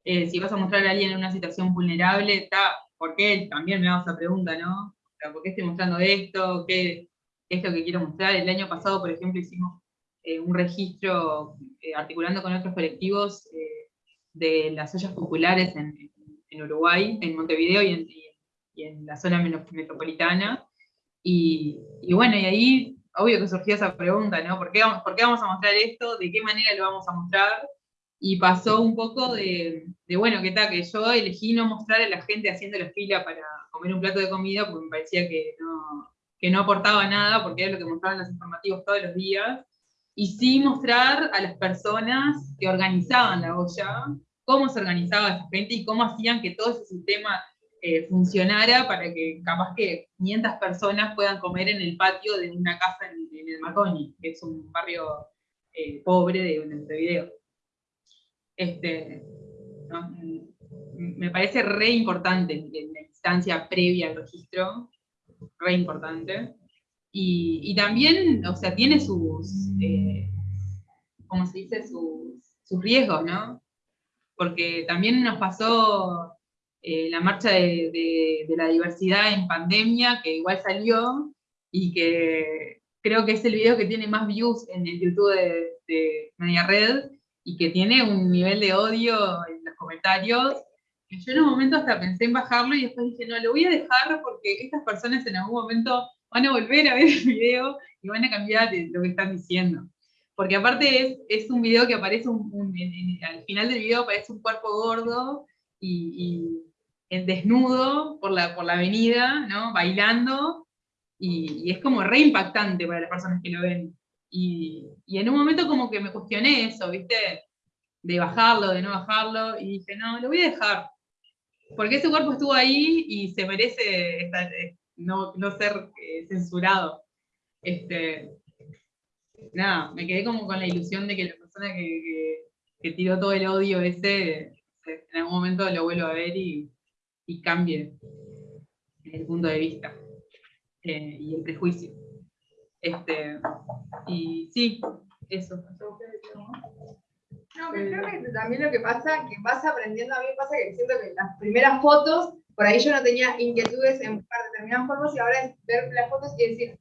Eh, si vas a mostrar a alguien en una situación vulnerable, está, ¿por qué? También me hago esa pregunta, ¿no? ¿Por qué estoy mostrando esto? ¿Qué, qué es lo que quiero mostrar? El año pasado, por ejemplo, hicimos eh, un registro eh, articulando con otros colectivos eh, de las ollas populares en, en Uruguay, en Montevideo y en, y- en la zona metropolitana. Y, y bueno, y ahí, obvio que surgió esa pregunta, ¿no? ¿Por qué, vamos, ¿Por qué vamos a mostrar esto? ¿De qué manera lo vamos a mostrar? Y pasó un poco de, de, bueno, ¿qué tal? Que yo elegí no mostrar a la gente haciendo la fila para comer un plato de comida, porque me parecía que no, que no aportaba nada, porque era lo que mostraban los informativos todos los días. Y sí mostrar a las personas que organizaban la olla, cómo se organizaba esa gente y cómo hacían que todo ese sistema eh, funcionara para que capaz que 500 personas puedan comer en el patio de una casa en, en el Marconi, que es un barrio eh, pobre de Montevideo. Este, ¿no? Mm, me parece re importante la instancia previa al registro, re importante. Y, y también, o sea, tiene sus, eh, ¿cómo se dice? Sus, sus riesgos, ¿no? Porque también nos pasó eh, la marcha de, de- de la diversidad en pandemia, que igual salió, y que creo que es el video que tiene más views en el YouTube de, de Media Red, y que tiene un nivel de odio en los comentarios, yo en un momento hasta pensé en bajarlo, y después dije, no, lo voy a dejar porque estas personas en algún momento van a volver a ver el video y van a cambiar lo que están diciendo. Porque aparte es, es un video que aparece al final del video aparece un cuerpo gordo y, en desnudo por la, por la avenida, ¿no? Bailando, y, y es como re impactante para las personas que lo ven. Y, y en un momento como que me cuestioné eso, ¿viste? De bajarlo, de no bajarlo, y dije, no, lo voy a dejar. Porque ese cuerpo estuvo ahí y se merece eh, no, no ser eh, censurado. Este, nada, me quedé como con la ilusión de que la persona que, que- tiró todo el odio ese, eh, en algún momento lo vuelva a ver y, y cambie el punto de vista y el prejuicio. Este, y sí, eso. No, pero creo que también lo que pasa, que vas aprendiendo, a mí pasa que siento que las primeras fotos, por ahí yo no tenía inquietudes en buscar determinadas formas y ahora es ver las fotos y decir,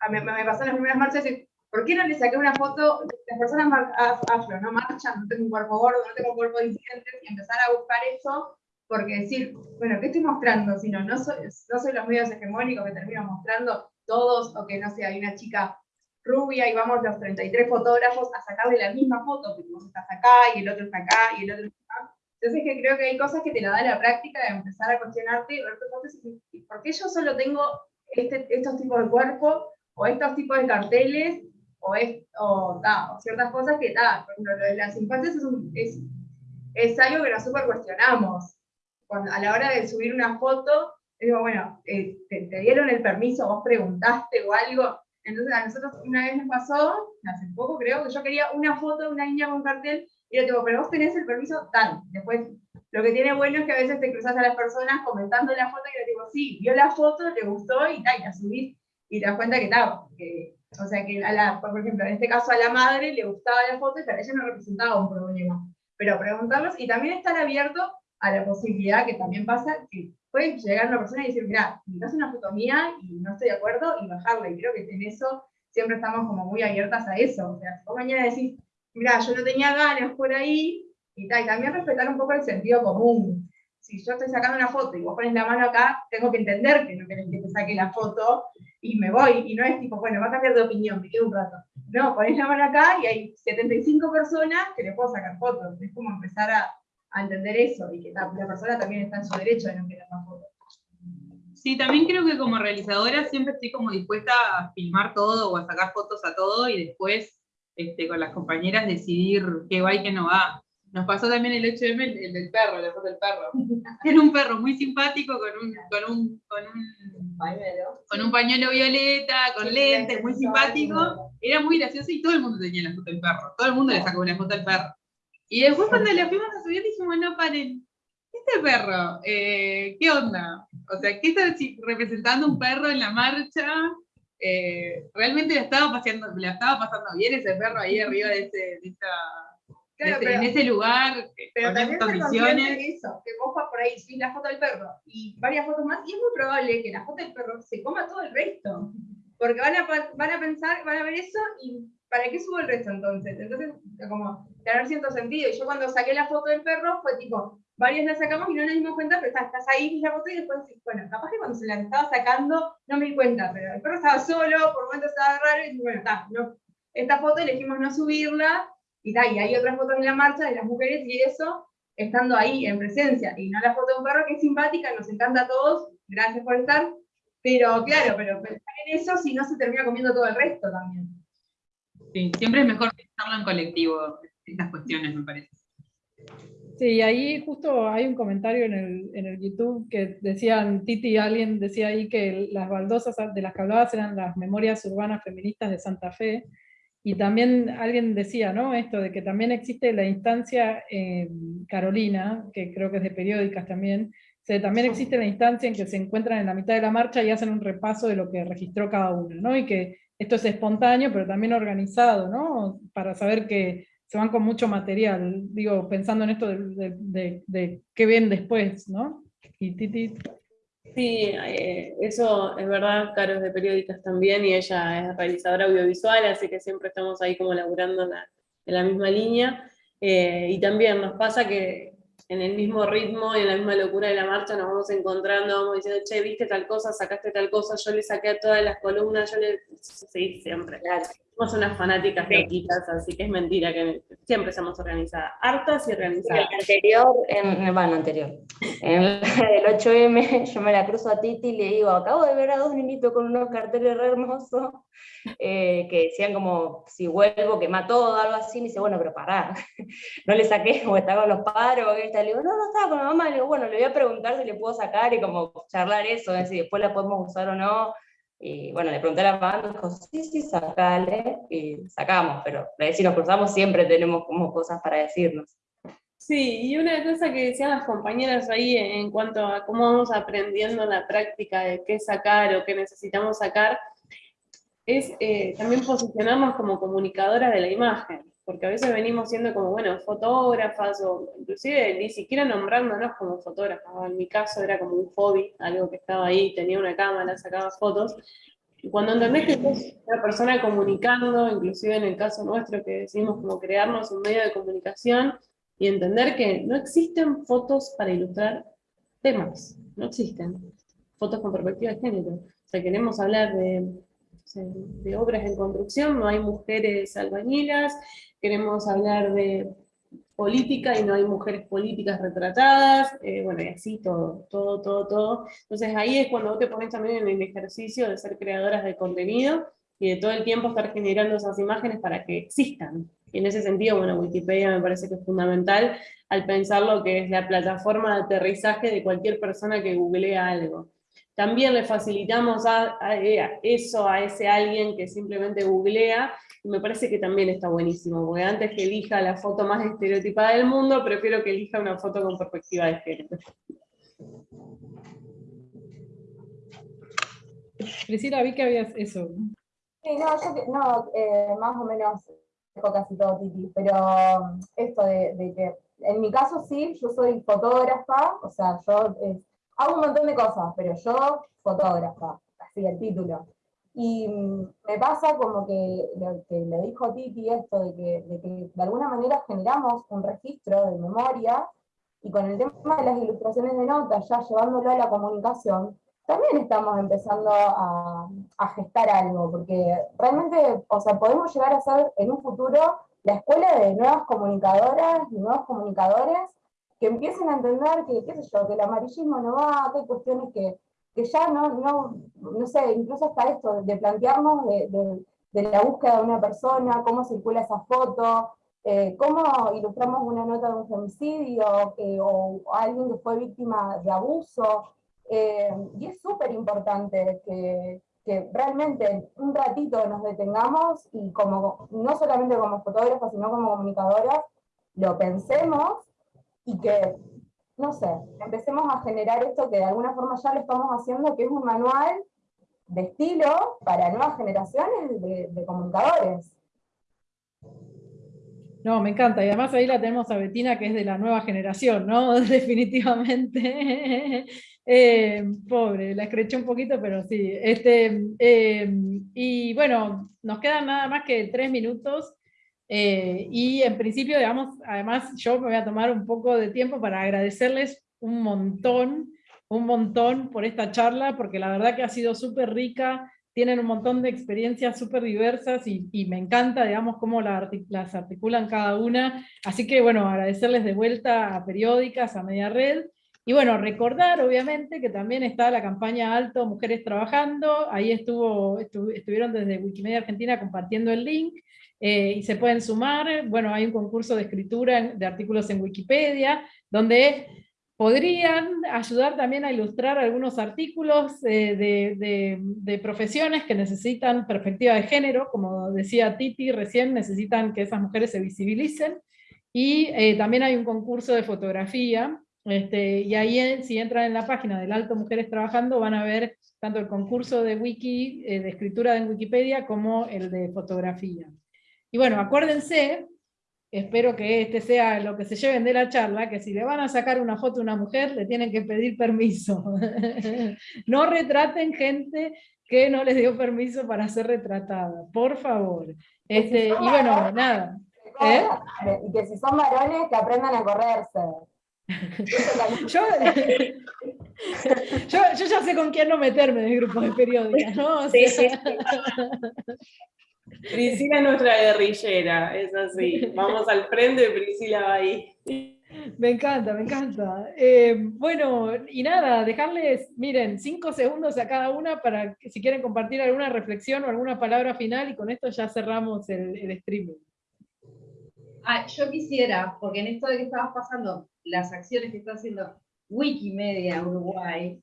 a mí, me pasó en las primeras marchas y decir, ¿por qué no le saqué una foto? Las personas afro no marchan, no tengo un cuerpo gordo, no tengo un cuerpo disidente, y empezar a buscar eso, porque decir, bueno, ¿qué estoy mostrando? Si no, no soy, no soy los medios hegemónicos que termino mostrando todos, o que no sé, hay una chica rubia y vamos los 33 fotógrafos a sacarle la misma foto, porque vos estás acá y el otro está acá y el otro está acá. Entonces que creo que hay cosas que te la da la práctica de empezar a cuestionarte ¿por qué yo solo tengo este, estos tipos de cuerpo o estos tipos de carteles o, es, ciertas cosas que, ta, por ejemplo, lo de las infancias es, algo que nos super cuestionamos. A la hora de subir una foto, digo, bueno, eh, te, te dieron el permiso, vos preguntaste o algo, entonces a nosotros una vez nos pasó, hace poco creo, que yo quería una foto de una niña con cartel, y yo digo, pero vos tenés el permiso tal. Después, lo que tiene bueno es que a veces te cruzas a las personas comentando la foto y le digo, sí, vio la foto, le gustó y tal, y la subís, y te das cuenta que tal, o sea que a la, por ejemplo, en este caso a la madre le gustaba la foto y para ella no representaba un problema. Pero preguntarlos y también estar abierto a la posibilidad que también pasa que puede llegar una persona y decir, mira, me hace una foto mía y no estoy de acuerdo y bajarla. Y creo que en eso siempre estamos como muy abiertas a eso. O sea, si vos mañana decís, mira, yo no tenía ganas por ahí, y tal, y también respetar un poco el sentido común. Si yo estoy sacando una foto y vos pones la mano acá, tengo que entender que no querés que te saque la foto y me voy. Y no es tipo, bueno, va a cambiar de opinión, me quedo un rato. No, pones la mano acá y hay 75 personas que le puedo sacar fotos. Es como empezar a, a entender eso y que la, la persona también está en su derecho de no querer la foto. Sí, también creo que como realizadora siempre estoy como dispuesta a filmar todo o a sacar fotos a todo y después este, con las compañeras decidir qué va y qué no va. Nos pasó también el 8M, el, del perro, la foto del perro. Era un perro muy simpático con un, con un, con un, Pañuelo. con un pañuelo violeta, con Sí, lentes, muy simpático. simpático. Era muy gracioso y todo el mundo tenía la foto del perro. Todo el mundo le sacó una foto al perro. Y después cuando la fuimos a subir dijimos, no, paren, este perro, eh, ¿qué onda? O sea, ¿qué está representando un perro en la marcha? Eh, realmente la estaba, paseando, la estaba pasando bien ese perro ahí arriba de, ese, de, esa- de Claro, ese- pero- en ese lugar, Pero con también condiciones. de eso, que vos vas por ahí, subís la foto del perro y varias fotos más, y es muy probable que la foto del perro se coma todo el resto. Porque van a, van a pensar, van a ver eso y ¿para qué subo el resto entonces? Entonces, como tener cierto sentido. Y yo cuando saqué la foto del perro fue tipo, varias la sacamos y no nos dimos cuenta, pero estás, estás ahí, ves la foto y después bueno, capaz que cuando se la estaba sacando no me di cuenta, pero el perro estaba solo, por momentos estaba raro y bueno, está, no, esta foto elegimos no subirla y, ta, y hay otras fotos en la marcha de las mujeres y eso, estando ahí en presencia, y no la foto de un perro que es simpática, nos encanta a todos, gracias por estar, pero claro, pero pensar en eso si no se termina comiendo todo el resto también. Sí, siempre es mejor pensarlo en colectivo, estas cuestiones, me parece. Sí, ahí justo hay un comentario en el, en el YouTube que decían, Titi, alguien decía ahí que las baldosas de las que hablabas eran las memorias urbanas feministas de Santa Fe, y también alguien decía, ¿no? Esto de que también existe la instancia, eh, Carolina, que creo que es de periódicas también, también existe la instancia en que se encuentran en la mitad de la marcha y hacen un repaso de lo que registró cada uno, ¿no? Y que esto es espontáneo, pero también organizado, ¿no? Para saber que se van con mucho material, digo, pensando en esto de, de, de- de qué ven después, ¿no? Y Titi, Sí, eh, eso es verdad, Caro es de periódicas también y ella es realizadora audiovisual, así que siempre estamos ahí como laburando en la, en la misma línea. Eh, y también nos pasa que en el mismo ritmo y en la misma locura de la marcha nos vamos encontrando, vamos diciendo, che, viste tal cosa, sacaste tal cosa, yo le saqué a todas las columnas, yo le... Sí, siempre. Claro. Somos unas fanáticas Sí. loquitas, así que es mentira que siempre somos organizadas, hartas y En organizadas. el anterior, en, en- bueno, anterior, en el, el 8M, yo me la cruzo a Titi y le digo, acabo de ver a dos niñitos con unos carteles re hermosos, eh, que decían como, si vuelvo, quema todo, algo así, me dice, bueno, pero pará, no le saqué, o estaba con los padres, o qué tal, le digo, no, no estaba con la mamá, le digo, bueno, le voy a preguntar si le puedo sacar, y como charlar eso, si después la podemos usar o no, y bueno, le pregunté a la me dijo, sí, sí, sacale, y sacamos, pero si nos cruzamos siempre tenemos como cosas para decirnos. Sí, y una cosa que decían las compañeras ahí en cuanto a cómo vamos aprendiendo la práctica de qué sacar o qué necesitamos sacar, es eh, también posicionarnos como comunicadoras de la imagen, porque a veces venimos siendo como, bueno, fotógrafas o inclusive ni siquiera nombrándonos como fotógrafas, en mi caso era como un hobby, algo que estaba ahí, tenía una cámara, sacaba fotos, y cuando entendés que sos una persona comunicando, inclusive en el caso nuestro que decidimos como crearnos un medio de comunicación, y entender que no existen fotos para ilustrar temas, no existen fotos con perspectiva de género. O sea, queremos hablar de, de obras en construcción, no hay mujeres albañilas, queremos hablar de política y no hay mujeres políticas retratadas, eh, bueno, y así todo, todo, todo, todo. Entonces ahí es cuando vos te pones también en el ejercicio de ser creadoras de contenido y de todo el tiempo estar generando esas imágenes para que existan. Y en ese sentido, bueno, Wikipedia me parece que es fundamental al pensar lo que es la plataforma de aterrizaje de cualquier persona que googlea algo. También le facilitamos a, a- a eso a ese alguien que simplemente googlea, y me parece que también está buenísimo, porque antes que elija la foto más estereotipada del mundo, prefiero que elija una foto con perspectiva de género. Priscila, vi que habías eso. Sí, no, yo que- no, eh, más o menos dijo casi todo Titi, pero um, esto de, de que, en mi caso sí, yo soy fotógrafa, o sea, yo eh, hago un montón de cosas, pero yo fotógrafa, así el título. Y mm, me pasa como que lo que le dijo Titi, esto de que, de que de alguna manera generamos un registro de memoria, y con el tema de las ilustraciones de notas, ya llevándolo a la comunicación, también estamos empezando a, a gestar algo, porque realmente, o sea, podemos llegar a ser en un futuro la escuela de nuevas comunicadoras y nuevos comunicadores que empiecen a entender que, qué sé yo, que el amarillismo no va, que hay cuestiones que, que ya no, no, no sé, incluso hasta esto, de plantearnos de, de, la búsqueda de una persona, cómo circula esa foto, eh, cómo ilustramos una nota de un femicidio, eh, o alguien que fue víctima de abuso, eh, y es súper importante que, que, realmente un ratito nos detengamos y como, no solamente como fotógrafos, sino como comunicadoras, lo pensemos y que no sé, empecemos a generar esto que de alguna forma ya lo estamos haciendo, que es un manual de estilo para nuevas generaciones de, comunicadores. No, me encanta, y además ahí la tenemos a Betina, que es de la nueva generación, ¿no? Definitivamente. Eh, pobre, la escreché un poquito, pero sí. Este, eh, y bueno, nos quedan nada más que tres minutos. Eh, y en principio, digamos, además yo me voy a tomar un poco de tiempo para agradecerles un montón, un montón por esta charla, porque la verdad que ha sido súper rica, tienen un montón de experiencias súper diversas y, me encanta, digamos, cómo las articulan cada una. Así que, bueno, agradecerles de vuelta a Periódicas, a Media Red, y bueno, recordar obviamente que también está la campaña Alto Mujeres Trabajando, ahí estuvo, estuvieron desde Wikimedia Argentina compartiendo el link, eh, y se pueden sumar, bueno, hay un concurso de escritura de artículos en Wikipedia, donde podrían ayudar también a ilustrar algunos artículos eh, de, profesiones que necesitan perspectiva de género, como decía Titi recién, necesitan que esas mujeres se visibilicen, y eh, también hay un concurso de fotografía, este, y ahí si entran en la página del Alto Mujeres Trabajando van a ver tanto el concurso de wiki, de escritura en Wikipedia, como el de fotografía. Y bueno, acuérdense, espero que este sea lo que se lleven de la charla, que si le van a sacar una foto a una mujer, le tienen que pedir permiso. no retraten gente que no les dio permiso para ser retratada, por favor. Este, y bueno, nada. ¿eh? Y que si son varones, que aprendan a correrse. yo, yo, ya sé con quién no meterme en el grupo de periódicas, ¿no? sí, sí. Priscila es nuestra guerrillera, es así. Vamos al frente, Priscila va ahí. Me encanta, me encanta. Eh, bueno, y nada, dejarles, miren, cinco segundos a cada una para que si quieren compartir alguna reflexión o alguna palabra final y con esto ya cerramos el, el streaming. Ah, yo quisiera, porque en esto de que estabas pasando, las acciones que está haciendo Wikimedia Uruguay,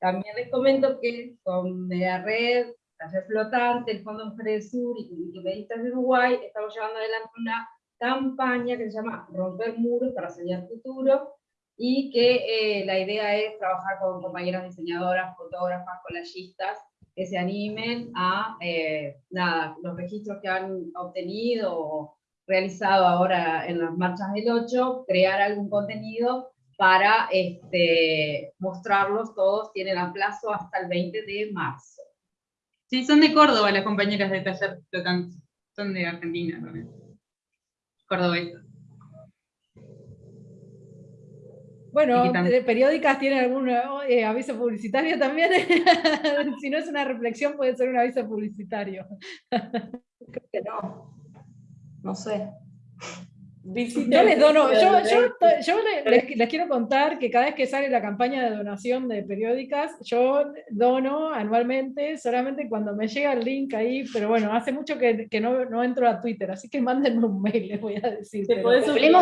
también les comento que con la red Taller Flotante, el Fondo Sur y Wikipedistas de Uruguay, estamos llevando adelante una campaña que se llama Romper Muros para Soñar Futuro, y que eh, la idea es trabajar con compañeras diseñadoras, fotógrafas, collagistas, que se animen a, eh, los registros que han obtenido o realizado ahora en las marchas del 8, crear algún contenido para este, mostrarlos todos, tienen a plazo hasta el 20 de marzo. Sí, son de Córdoba las compañeras de taller flotante. Son de Argentina también. Cordobesas. Bueno, periódicas tienen algún eh, aviso publicitario también. si no es una reflexión, puede ser un aviso publicitario. Creo que no. No sé. Yo les dono, yo, yo, les, quiero contar que cada vez que sale la campaña de donación de periódicas, yo dono anualmente, solamente cuando me llega el link ahí, pero bueno, hace mucho que, que no, no, entro a Twitter, así que mándenme un mail, les voy a decir. Te podés suscribir,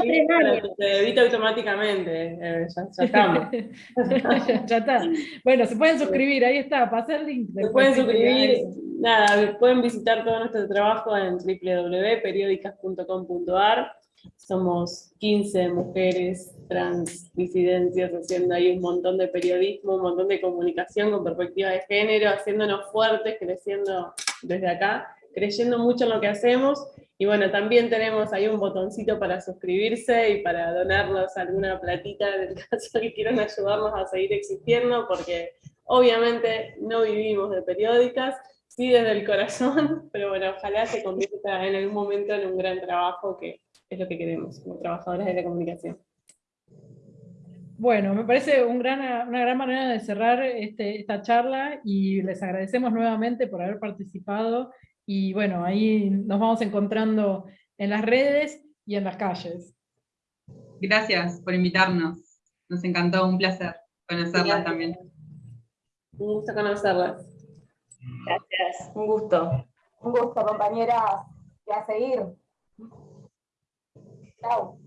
te edita automáticamente, eh, ya, estamos. ya, está. Bueno, se pueden suscribir, ahí está, pasa el link. Se pueden suscribir, nada, pueden visitar todo nuestro trabajo en www.periódicas.com.ar somos 15 mujeres trans disidencias haciendo ahí un montón de periodismo, un montón de comunicación con perspectiva de género, haciéndonos fuertes, creciendo desde acá, creyendo mucho en lo que hacemos. Y bueno, también tenemos ahí un botoncito para suscribirse y para donarnos alguna platita en el caso que quieran ayudarnos a seguir existiendo, porque obviamente no vivimos de periódicas, sí desde el corazón, pero bueno, ojalá se convierta en algún momento en un gran trabajo que es lo que queremos como trabajadoras de la comunicación. Bueno, me parece un gran, una gran manera de cerrar este, esta charla y les agradecemos nuevamente por haber participado y bueno, ahí nos vamos encontrando en las redes y en las calles. Gracias por invitarnos, nos encantó, un placer conocerlas también. Un gusto conocerlas. Gracias, un gusto. Un gusto, compañeras. Y a seguir. Tchau.